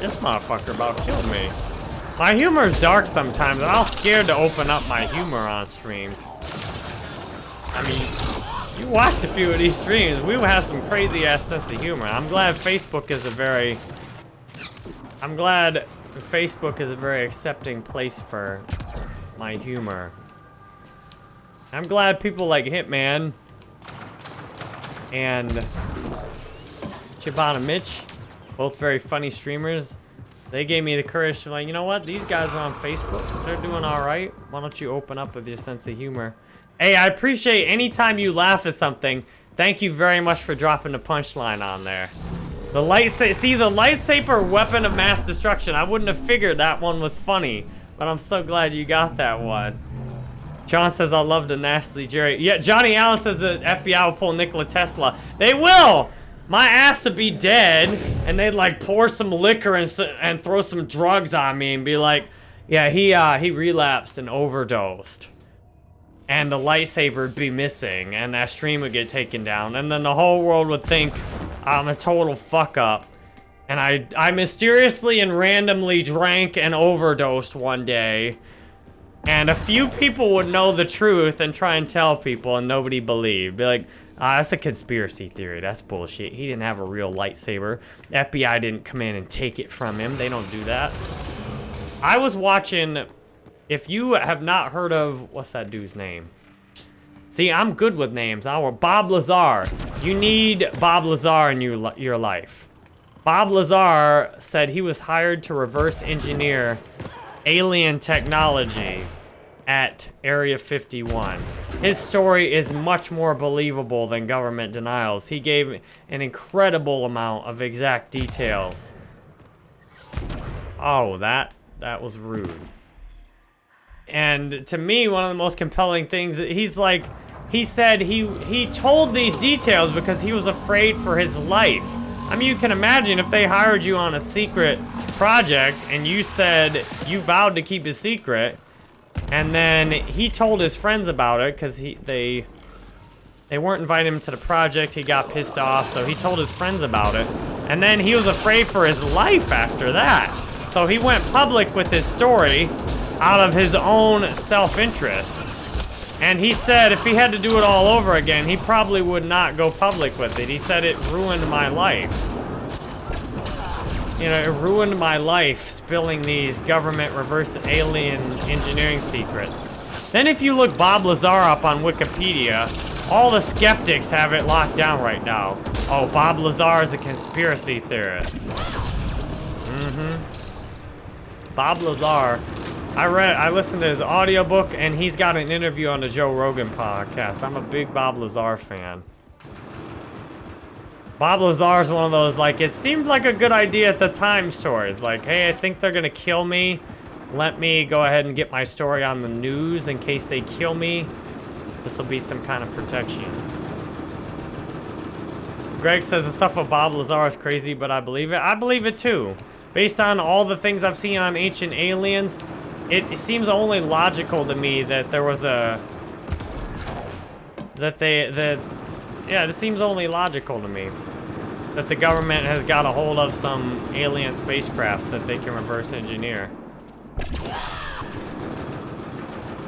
This motherfucker about killed me. My humor is dark sometimes, and I'm scared to open up my humor on stream. I mean, you watched a few of these streams. We have some crazy ass sense of humor. I'm glad Facebook is a very... I'm glad Facebook is a very accepting place for my humor. I'm glad people like Hitman and Chibana Mitch, both very funny streamers, they gave me the courage to like, you know what? These guys are on Facebook. They're doing all right. Why don't you open up with your sense of humor? Hey, I appreciate anytime you laugh at something. Thank you very much for dropping the punchline on there. The lightsaber, see the lightsaber weapon of mass destruction. I wouldn't have figured that one was funny, but I'm so glad you got that one. John says, I love the nasty Jerry. Yeah, Johnny Allen says the FBI will pull Nikola Tesla. They will! My ass would be dead, and they'd like pour some liquor and, and throw some drugs on me and be like, yeah, he, uh, he relapsed and overdosed and the lightsaber would be missing, and that stream would get taken down, and then the whole world would think I'm a total fuck up. And I, I mysteriously and randomly drank and overdosed one day, and a few people would know the truth and try and tell people, and nobody believed. Be like, ah, that's a conspiracy theory. That's bullshit. He didn't have a real lightsaber. FBI didn't come in and take it from him. They don't do that. I was watching if you have not heard of, what's that dude's name? See, I'm good with names. Our Bob Lazar. You need Bob Lazar in your, your life. Bob Lazar said he was hired to reverse engineer alien technology at Area 51. His story is much more believable than government denials. He gave an incredible amount of exact details. Oh, that that was rude. And to me, one of the most compelling things, he's like, he said he he told these details because he was afraid for his life. I mean, you can imagine if they hired you on a secret project and you said you vowed to keep a secret, and then he told his friends about it because he they they weren't inviting him to the project. He got pissed off, so he told his friends about it. And then he was afraid for his life after that. So he went public with his story out of his own self-interest. And he said if he had to do it all over again, he probably would not go public with it. He said it ruined my life. You know, it ruined my life spilling these government reverse alien engineering secrets. Then if you look Bob Lazar up on Wikipedia, all the skeptics have it locked down right now. Oh, Bob Lazar is a conspiracy theorist. Mm-hmm. Bob Lazar I read, I listened to his audiobook, and he's got an interview on the Joe Rogan podcast. I'm a big Bob Lazar fan. Bob Lazar is one of those, like, it seemed like a good idea at the time stories. Like, hey, I think they're gonna kill me. Let me go ahead and get my story on the news in case they kill me. This will be some kind of protection. Greg says the stuff with Bob Lazar is crazy, but I believe it. I believe it too. Based on all the things I've seen on Ancient Aliens, it seems only logical to me that there was a... That they... That, yeah, it seems only logical to me. That the government has got a hold of some alien spacecraft that they can reverse engineer.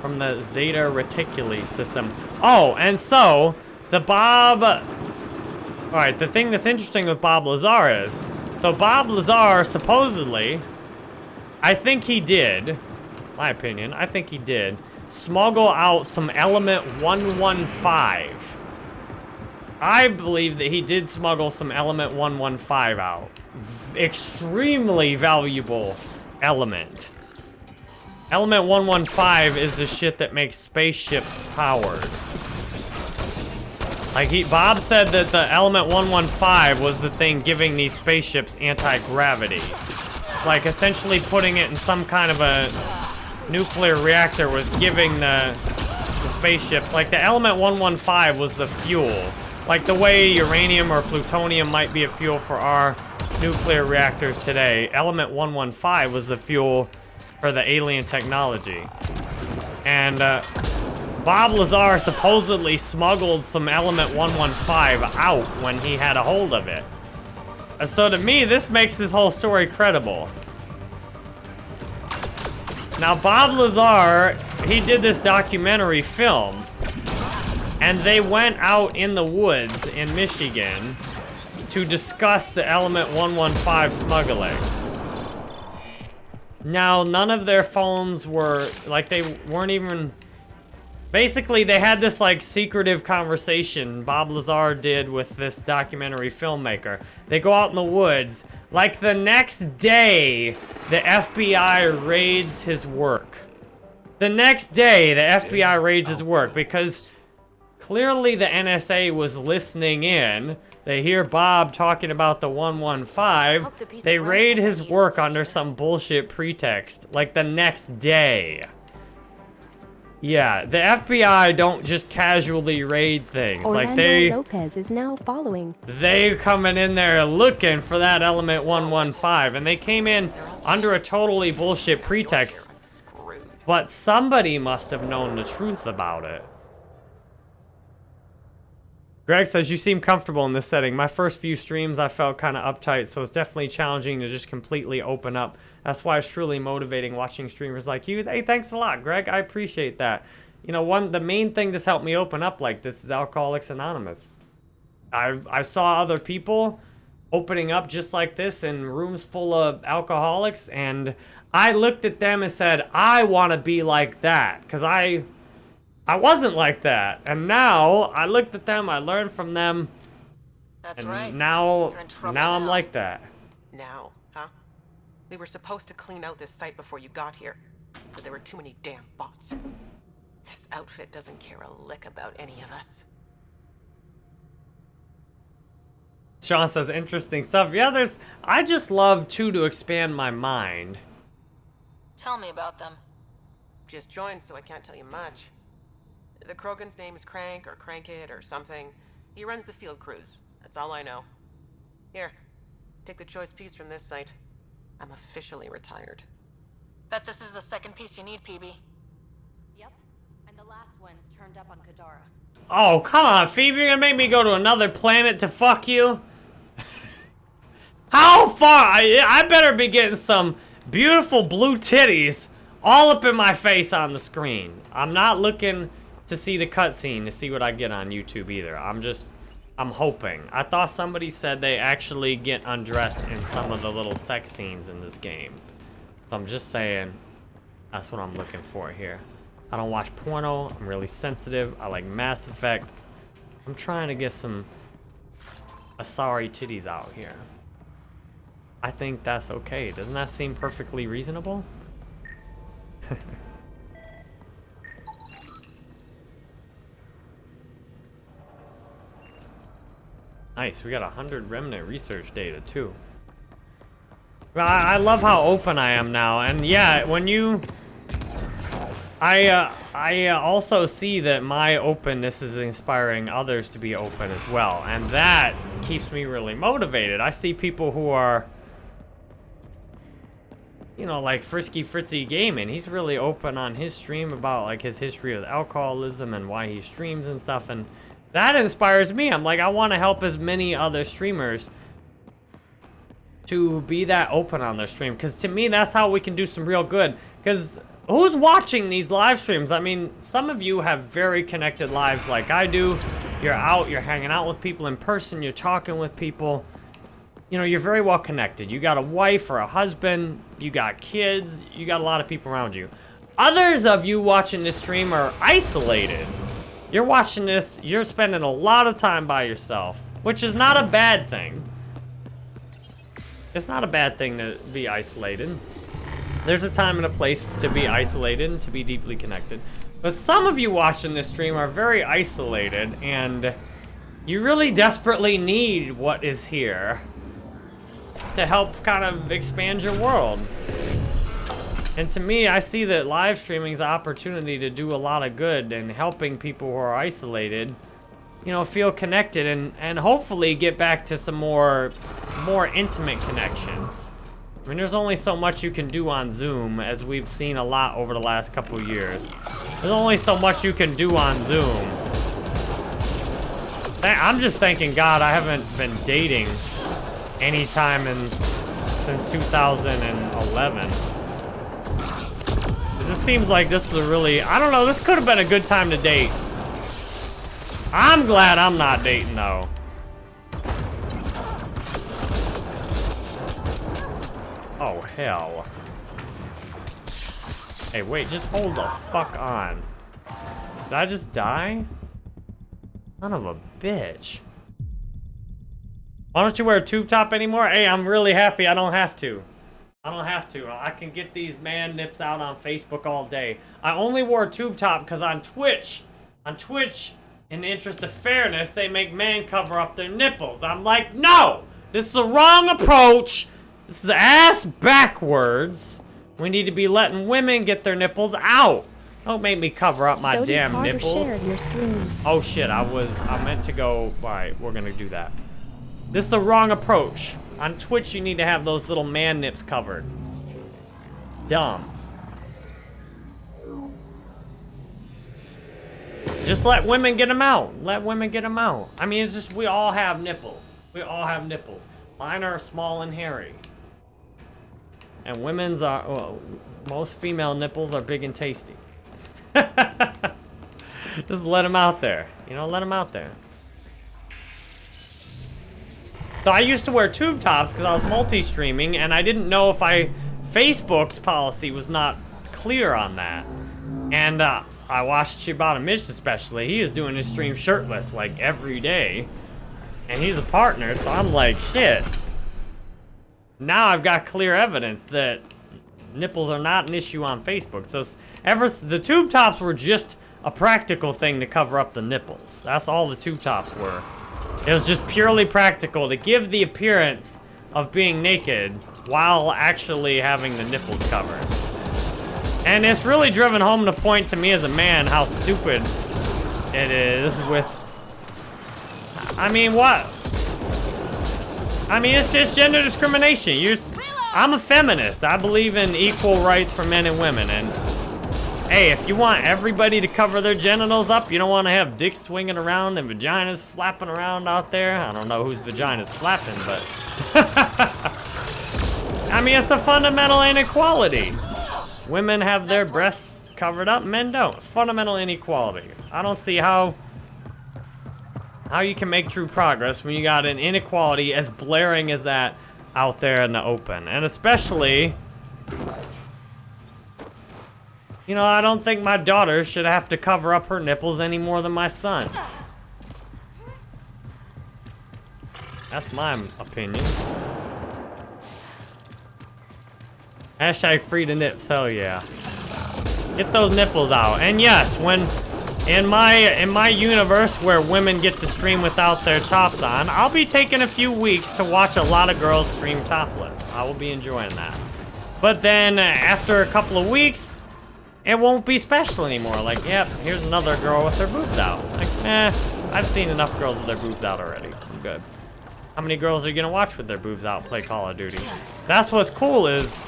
from the Zeta Reticuli system. Oh, and so, the Bob... Alright, the thing that's interesting with Bob Lazar is, so Bob Lazar supposedly, I think he did, my opinion, I think he did, smuggle out some element 115. I believe that he did smuggle some element 115 out. V extremely valuable element. Element 115 is the shit that makes spaceships powered. Like he, Bob said that the element 115 was the thing giving these spaceships anti-gravity. Like essentially putting it in some kind of a nuclear reactor was giving the, the spaceships, like the element 115 was the fuel. Like the way uranium or plutonium might be a fuel for our nuclear reactors today, element 115 was the fuel for the alien technology. And uh, Bob Lazar supposedly smuggled some element 115 out when he had a hold of it. So to me, this makes this whole story credible. Now, Bob Lazar, he did this documentary film, and they went out in the woods in Michigan to discuss the Element 115 smuggling. Now, none of their phones were, like, they weren't even Basically, they had this, like, secretive conversation Bob Lazar did with this documentary filmmaker. They go out in the woods. Like, the next day, the FBI raids his work. The next day, the FBI raids his work because clearly the NSA was listening in. They hear Bob talking about the 115. They raid his work under some bullshit pretext. Like, the next day. Yeah, the FBI don't just casually raid things. Orlando like they Lopez is now following. they coming in there looking for that element 115 and they came in under a totally bullshit pretext. But somebody must have known the truth about it. Greg says, you seem comfortable in this setting. My first few streams, I felt kind of uptight, so it's definitely challenging to just completely open up. That's why it's truly motivating watching streamers like you. Hey, thanks a lot, Greg. I appreciate that. You know, one the main thing that's helped me open up like this is Alcoholics Anonymous. I've I saw other people opening up just like this in rooms full of alcoholics, and I looked at them and said, I want to be like that, because I I wasn't like that. And now I looked at them, I learned from them. That's and right. now You're in trouble now I'm like that. Now, huh? We were supposed to clean out this site before you got here, but there were too many damn bots. This outfit doesn't care a lick about any of us. Sean says interesting stuff. Yeah, there's I just love too to expand my mind. Tell me about them. Just joined, so I can't tell you much. The Krogan's name is Crank or Crankit or something. He runs the field crews. That's all I know. Here, take the choice piece from this site. I'm officially retired. Bet this is the second piece you need, Peebee. Yep. And the last one's turned up on Kadara. Oh, come on, Phoebe, you're gonna make me go to another planet to fuck you? How far? I, I better be getting some beautiful blue titties all up in my face on the screen. I'm not looking to see the cutscene to see what I get on YouTube either. I'm just, I'm hoping. I thought somebody said they actually get undressed in some of the little sex scenes in this game. So I'm just saying, that's what I'm looking for here. I don't watch porno. I'm really sensitive. I like Mass Effect. I'm trying to get some Asari titties out here. I think that's okay. Doesn't that seem perfectly reasonable? nice. We got 100 remnant research data, too. I, I love how open I am now. And yeah, when you... I, uh, I uh, also see that my openness is inspiring others to be open as well. And that keeps me really motivated. I see people who are, you know, like Frisky Fritzy Gaming. He's really open on his stream about like his history with alcoholism and why he streams and stuff. And that inspires me. I'm like, I want to help as many other streamers to be that open on their stream. Because to me, that's how we can do some real good. Because who's watching these live streams? I mean, some of you have very connected lives like I do. You're out, you're hanging out with people in person, you're talking with people. You know, you're very well connected. You got a wife or a husband, you got kids, you got a lot of people around you. Others of you watching this stream are isolated. You're watching this, you're spending a lot of time by yourself, which is not a bad thing. It's not a bad thing to be isolated. There's a time and a place to be isolated and to be deeply connected. But some of you watching this stream are very isolated and you really desperately need what is here to help kind of expand your world. And to me, I see that live streaming is an opportunity to do a lot of good and helping people who are isolated, you know, feel connected and, and hopefully get back to some more, more intimate connections. I mean, there's only so much you can do on Zoom, as we've seen a lot over the last couple years. There's only so much you can do on Zoom. I'm just thanking God I haven't been dating anytime in since 2011. This seems like this is a really, I don't know, this could have been a good time to date. I'm glad I'm not dating though. Oh, hell. Hey, wait, just hold the fuck on. Did I just die? Son of a bitch. Why don't you wear a tube top anymore? Hey, I'm really happy I don't have to. I don't have to. I can get these man nips out on Facebook all day. I only wore a tube top because on Twitch, on Twitch, in the interest of fairness, they make men cover up their nipples. I'm like, no! This is the wrong approach. This is ass backwards. We need to be letting women get their nipples out. Don't make me cover up my damn Carter nipples. shared your stream. Oh shit, I was I meant to go alright, we're gonna do that. This is the wrong approach. On Twitch you need to have those little man nips covered. Dumb. Just let women get them out. Let women get them out. I mean, it's just we all have nipples. We all have nipples. Mine are small and hairy. And women's are, well, most female nipples are big and tasty. Just let them out there. You know, let them out there. So I used to wear tube tops because I was multi-streaming and I didn't know if I... Facebook's policy was not clear on that. And uh, I watched Shibata Mitch especially. He is doing his stream shirtless like every day. And he's a partner, so I'm like, shit. Now I've got clear evidence that nipples are not an issue on Facebook. So ever the tube tops were just a practical thing to cover up the nipples. That's all the tube tops were. It was just purely practical to give the appearance of being naked while actually having the nipples covered. And it's really driven home the point to me as a man how stupid it is with... I mean, what? I mean, it's just gender discrimination. You, I'm a feminist. I believe in equal rights for men and women. And hey, if you want everybody to cover their genitals up, you don't want to have dicks swinging around and vaginas flapping around out there. I don't know whose vagina's flapping, but... I mean, it's a fundamental inequality. Women have their breasts covered up, men don't. Fundamental inequality. I don't see how how you can make true progress when you got an inequality as blaring as that out there in the open. And especially, you know, I don't think my daughter should have to cover up her nipples any more than my son. That's my opinion. Hashtag free to nips, hell yeah. Get those nipples out. And yes, when in my in my universe where women get to stream without their tops on, I'll be taking a few weeks to watch a lot of girls stream topless. I will be enjoying that. But then after a couple of weeks, it won't be special anymore. Like, yep, here's another girl with her boobs out. Like, eh, I've seen enough girls with their boobs out already. I'm good. How many girls are you gonna watch with their boobs out play Call of Duty? That's what's cool is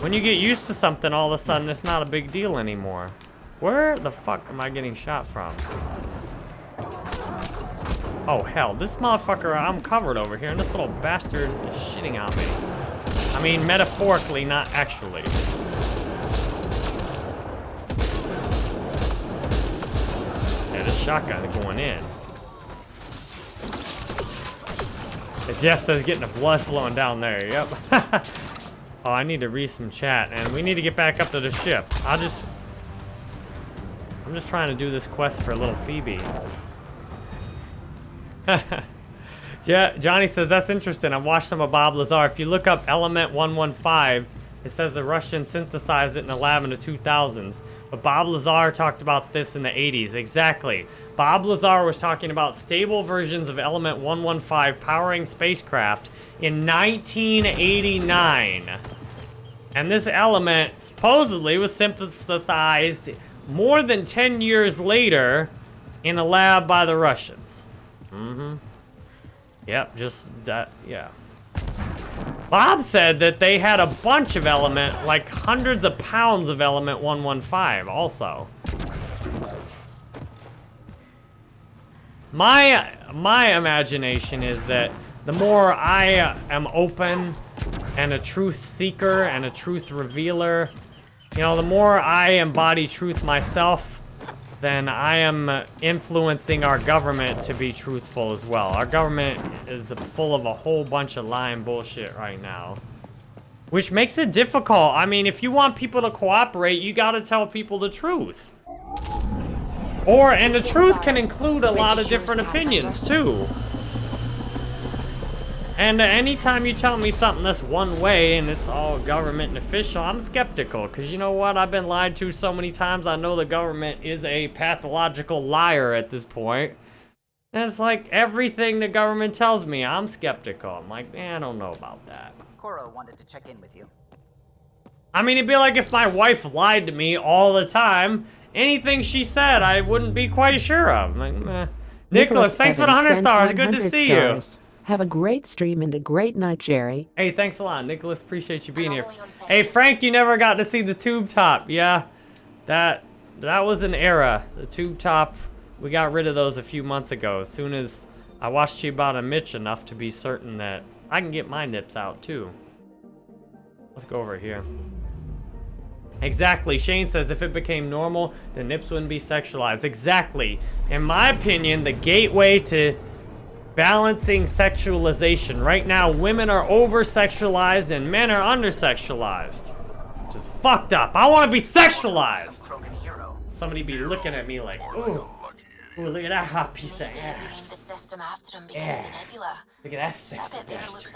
when you get used to something, all of a sudden it's not a big deal anymore. Where the fuck am I getting shot from? Oh, hell. This motherfucker, I'm covered over here, and this little bastard is shitting on me. I mean, metaphorically, not actually. Shotgun going in. Jeff says getting the blood flowing down there. Yep. oh, I need to read some chat, and we need to get back up to the ship. I'll just... I'm just trying to do this quest for a little Peebee. Johnny says, that's interesting. I've watched some of Bob Lazar. If you look up Element 115, it says the Russians synthesized it in the lab in the 2000s. But Bob Lazar talked about this in the 80s. Exactly. Bob Lazar was talking about stable versions of Element 115 powering spacecraft in 1989. And this element supposedly was synthesized more than 10 years later in a lab by the Russians. Mm-hmm. Yep, just that, yeah. Bob said that they had a bunch of element, like hundreds of pounds of element 115 also. My, my imagination is that the more I am open and a truth seeker and a truth revealer, you know, the more I embody truth myself, then I am influencing our government to be truthful as well. Our government is full of a whole bunch of lying bullshit right now. Which makes it difficult. I mean, if you want people to cooperate, you gotta tell people the truth. Or, and the truth can include a lot of different opinions, too. And uh, anytime you tell me something that's one way and it's all government and official, I'm skeptical. Because you know what? I've been lied to so many times. I know the government is a pathological liar at this point. And it's like everything the government tells me, I'm skeptical. I'm like, man, I don't know about that. Cora wanted to check in with you. I mean, it'd be like if my wife lied to me all the time. Anything she said, I wouldn't be quite sure of. Like, Nicholas, Nicholas thanks Evans for the 100 stars. Good to see stars. you. Have a great stream and a great night, Jerry. Hey, thanks a lot, Nicholas. Appreciate you being here. Hey, Frank, you never got to see the tube top. Yeah, that that was an era. The tube top, we got rid of those a few months ago. As soon as I watched you about a Mitch enough to be certain that I can get my nips out too. Let's go over here. Exactly. Shane says if it became normal, the nips wouldn't be sexualized. Exactly. In my opinion, the gateway to Balancing sexualization. Right now, women are over-sexualized and men are under-sexualized. Which is fucked up. I want to be sexualized. Somebody be looking at me like, ooh. Ooh, look at that hot piece of ass. Yeah. Look at that sexy bastard.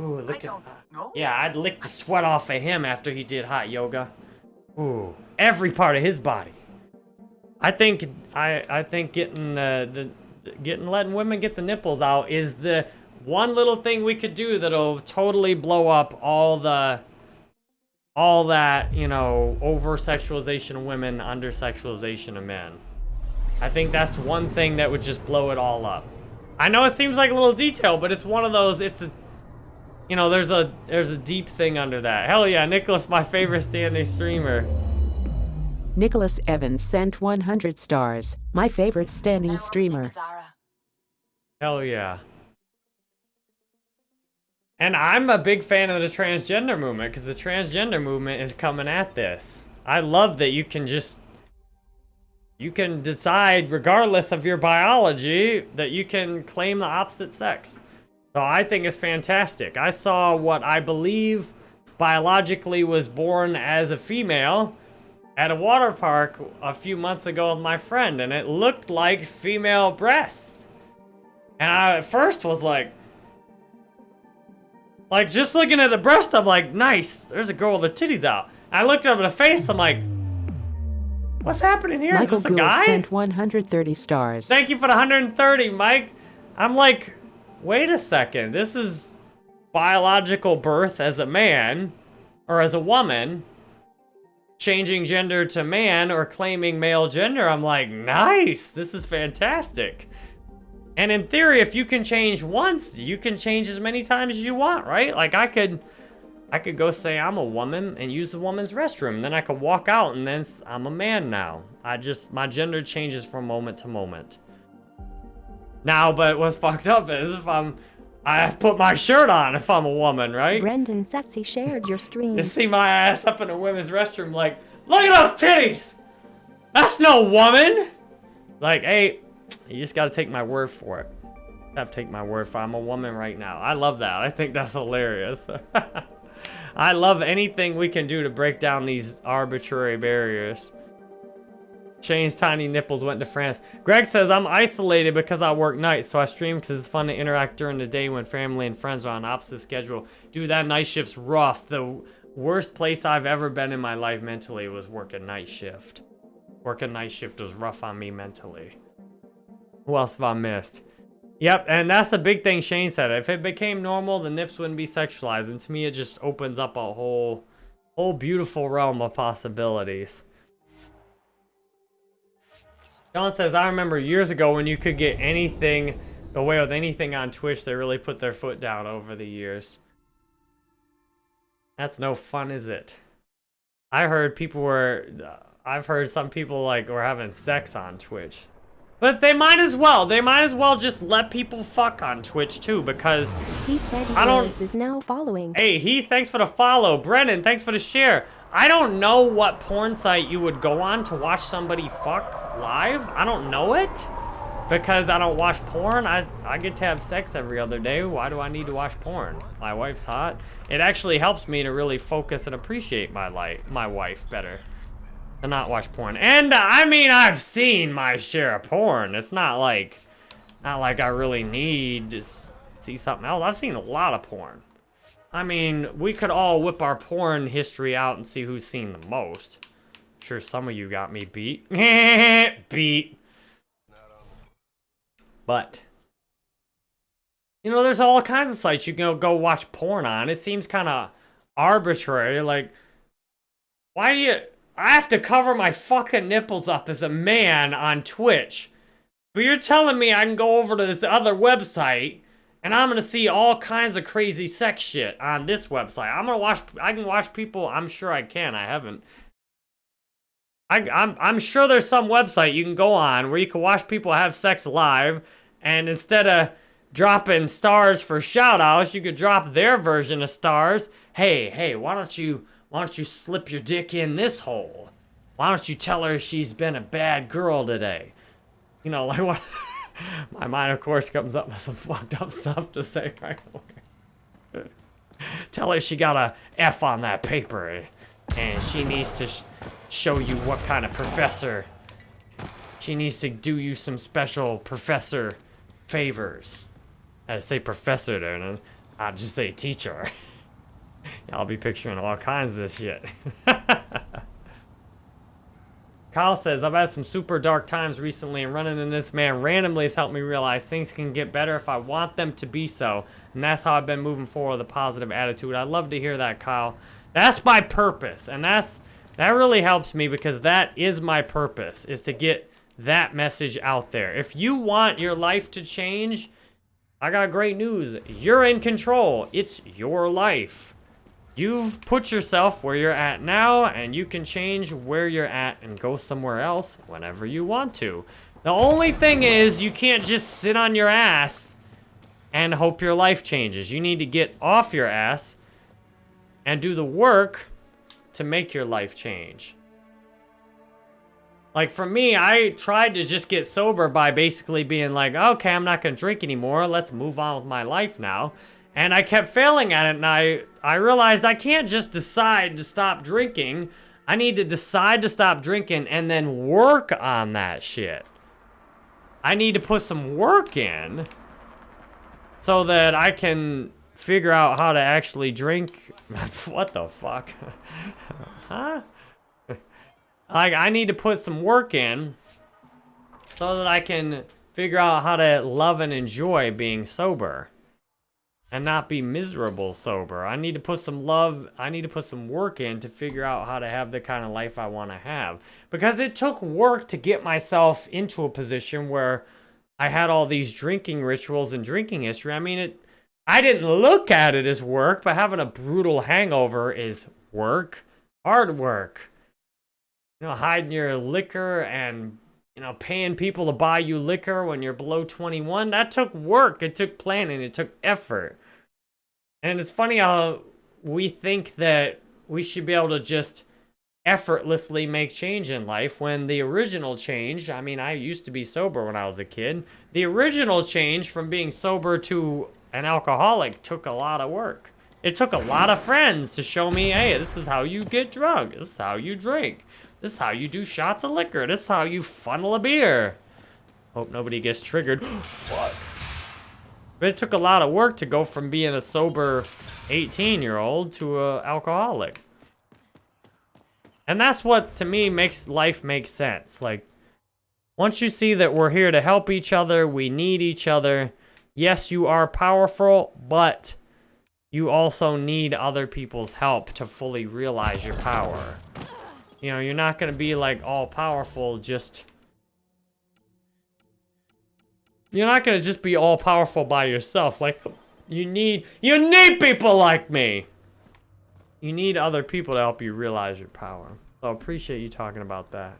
Ooh, look at that. Yeah, I'd lick the sweat off of him after he did hot yoga. Ooh, every part of his body. I think I I think getting uh, the getting letting women get the nipples out is the one little thing we could do that'll totally blow up all the all that, you know, over-sexualization of women, under-sexualization of men. I think that's one thing that would just blow it all up. I know it seems like a little detail, but it's one of those, it's a, you know, there's a, there's a deep thing under that. Hell yeah, Nicholas, my favorite standing streamer. Nicholas Evans sent 100 stars. My favorite standing streamer. Hell yeah. And I'm a big fan of the transgender movement because the transgender movement is coming at this. I love that you can just you can decide regardless of your biology that you can claim the opposite sex. So I think it's fantastic. I saw what I believe biologically was born as a female at a water park a few months ago with my friend, and it looked like female breasts. And I at first was like, like just looking at the breast, I'm like, nice, there's a girl with her titties out. I looked up at the face, I'm like, what's happening here? Michael Is this a guy? sent 130 stars. Thank you for the 130, Mike. I'm like, wait a second, this is biological birth as a man, or as a woman, changing gender to man or claiming male gender, I'm like, nice, this is fantastic. And in theory, if you can change once, you can change as many times as you want, right? Like I could, I could go say I'm a woman and use the woman's restroom. Then I could walk out and then I'm a man now. I just, my gender changes from moment to moment. Now, but what's fucked up is if I'm, I have put my shirt on if I'm a woman, right? Brendan Sessy shared your stream. You see my ass up in a women's restroom like, look at those titties! That's no woman! Like, hey, you just gotta take my word for it. I have to take my word for it. I'm a woman right now. I love that. I think that's hilarious. I love anything we can do to break down these arbitrary barriers. Shane's tiny nipples went to France. Greg says, I'm isolated because I work nights, so I stream because it's fun to interact during the day when family and friends are on opposite schedule. Dude, that night shift's rough. The worst place I've ever been in my life mentally was working night shift. Working night shift was rough on me mentally. Who else have I missed? Yep, and that's the big thing Shane said. If it became normal, the nips wouldn't be sexualized. And to me, it just opens up a whole, whole beautiful realm of possibilities. John says, I remember years ago when you could get anything, away with anything on Twitch, they really put their foot down over the years. That's no fun, is it? I heard people were, uh, I've heard some people like were having sex on Twitch. But they might as well. They might as well just let people fuck on Twitch too, because Heath I don't. Is now following. Hey, Heath, thanks for the follow. Brennan, thanks for the share. I don't know what porn site you would go on to watch somebody fuck live. I don't know it because I don't watch porn. I I get to have sex every other day. Why do I need to watch porn? My wife's hot. It actually helps me to really focus and appreciate my life, my wife better to not watch porn. And uh, I mean, I've seen my share of porn. It's not like, not like I really need to see something else. I've seen a lot of porn. I mean, we could all whip our porn history out and see who's seen the most. I'm sure some of you got me beat. beat. But, you know, there's all kinds of sites you can go watch porn on. It seems kind of arbitrary. Like, why do you... I have to cover my fucking nipples up as a man on Twitch. But you're telling me I can go over to this other website and I'm gonna see all kinds of crazy sex shit on this website. I'm gonna watch, I can watch people, I'm sure I can, I haven't. I, I'm, I'm sure there's some website you can go on where you can watch people have sex live and instead of dropping stars for shoutouts, you could drop their version of stars. Hey, hey, why don't you why don't you slip your dick in this hole? Why don't you tell her she's been a bad girl today? You know, like what? My mind, of course, comes up with some fucked up stuff to say right away. tell her she got a F on that paper, and she needs to sh show you what kind of professor. She needs to do you some special professor favors. I say professor there, and I'd just say teacher. I'll be picturing all kinds of shit. Kyle says, I've had some super dark times recently and running in this man randomly has helped me realize things can get better if I want them to be so. And that's how I've been moving forward with a positive attitude. I love to hear that, Kyle. That's my purpose. And that's that really helps me because that is my purpose, is to get that message out there. If you want your life to change, I got great news. You're in control. It's your life. You've put yourself where you're at now, and you can change where you're at and go somewhere else whenever you want to. The only thing is, you can't just sit on your ass and hope your life changes. You need to get off your ass and do the work to make your life change. Like for me, I tried to just get sober by basically being like, okay, I'm not going to drink anymore. Let's move on with my life now. And I kept failing at it, and I, I realized I can't just decide to stop drinking. I need to decide to stop drinking and then work on that shit. I need to put some work in so that I can figure out how to actually drink. what the fuck? huh? Like, I need to put some work in so that I can figure out how to love and enjoy being sober and not be miserable sober. I need to put some love, I need to put some work in to figure out how to have the kind of life I want to have. Because it took work to get myself into a position where I had all these drinking rituals and drinking history. I mean, it I didn't look at it as work, but having a brutal hangover is work, hard work. You know, hiding your liquor and you know, paying people to buy you liquor when you're below 21, that took work. It took planning. It took effort. And it's funny how we think that we should be able to just effortlessly make change in life when the original change, I mean, I used to be sober when I was a kid. The original change from being sober to an alcoholic took a lot of work. It took a lot of friends to show me, hey, this is how you get drunk. This is how you drink. This is how you do shots of liquor. This is how you funnel a beer. Hope nobody gets triggered. Fuck. But it took a lot of work to go from being a sober 18-year-old to an alcoholic. And that's what, to me, makes life make sense. Like, once you see that we're here to help each other, we need each other. Yes, you are powerful, but you also need other people's help to fully realize your power. You know, you're not going to be like all powerful just... You're not going to just be all powerful by yourself. Like, you need, you need people like me. You need other people to help you realize your power. So I appreciate you talking about that.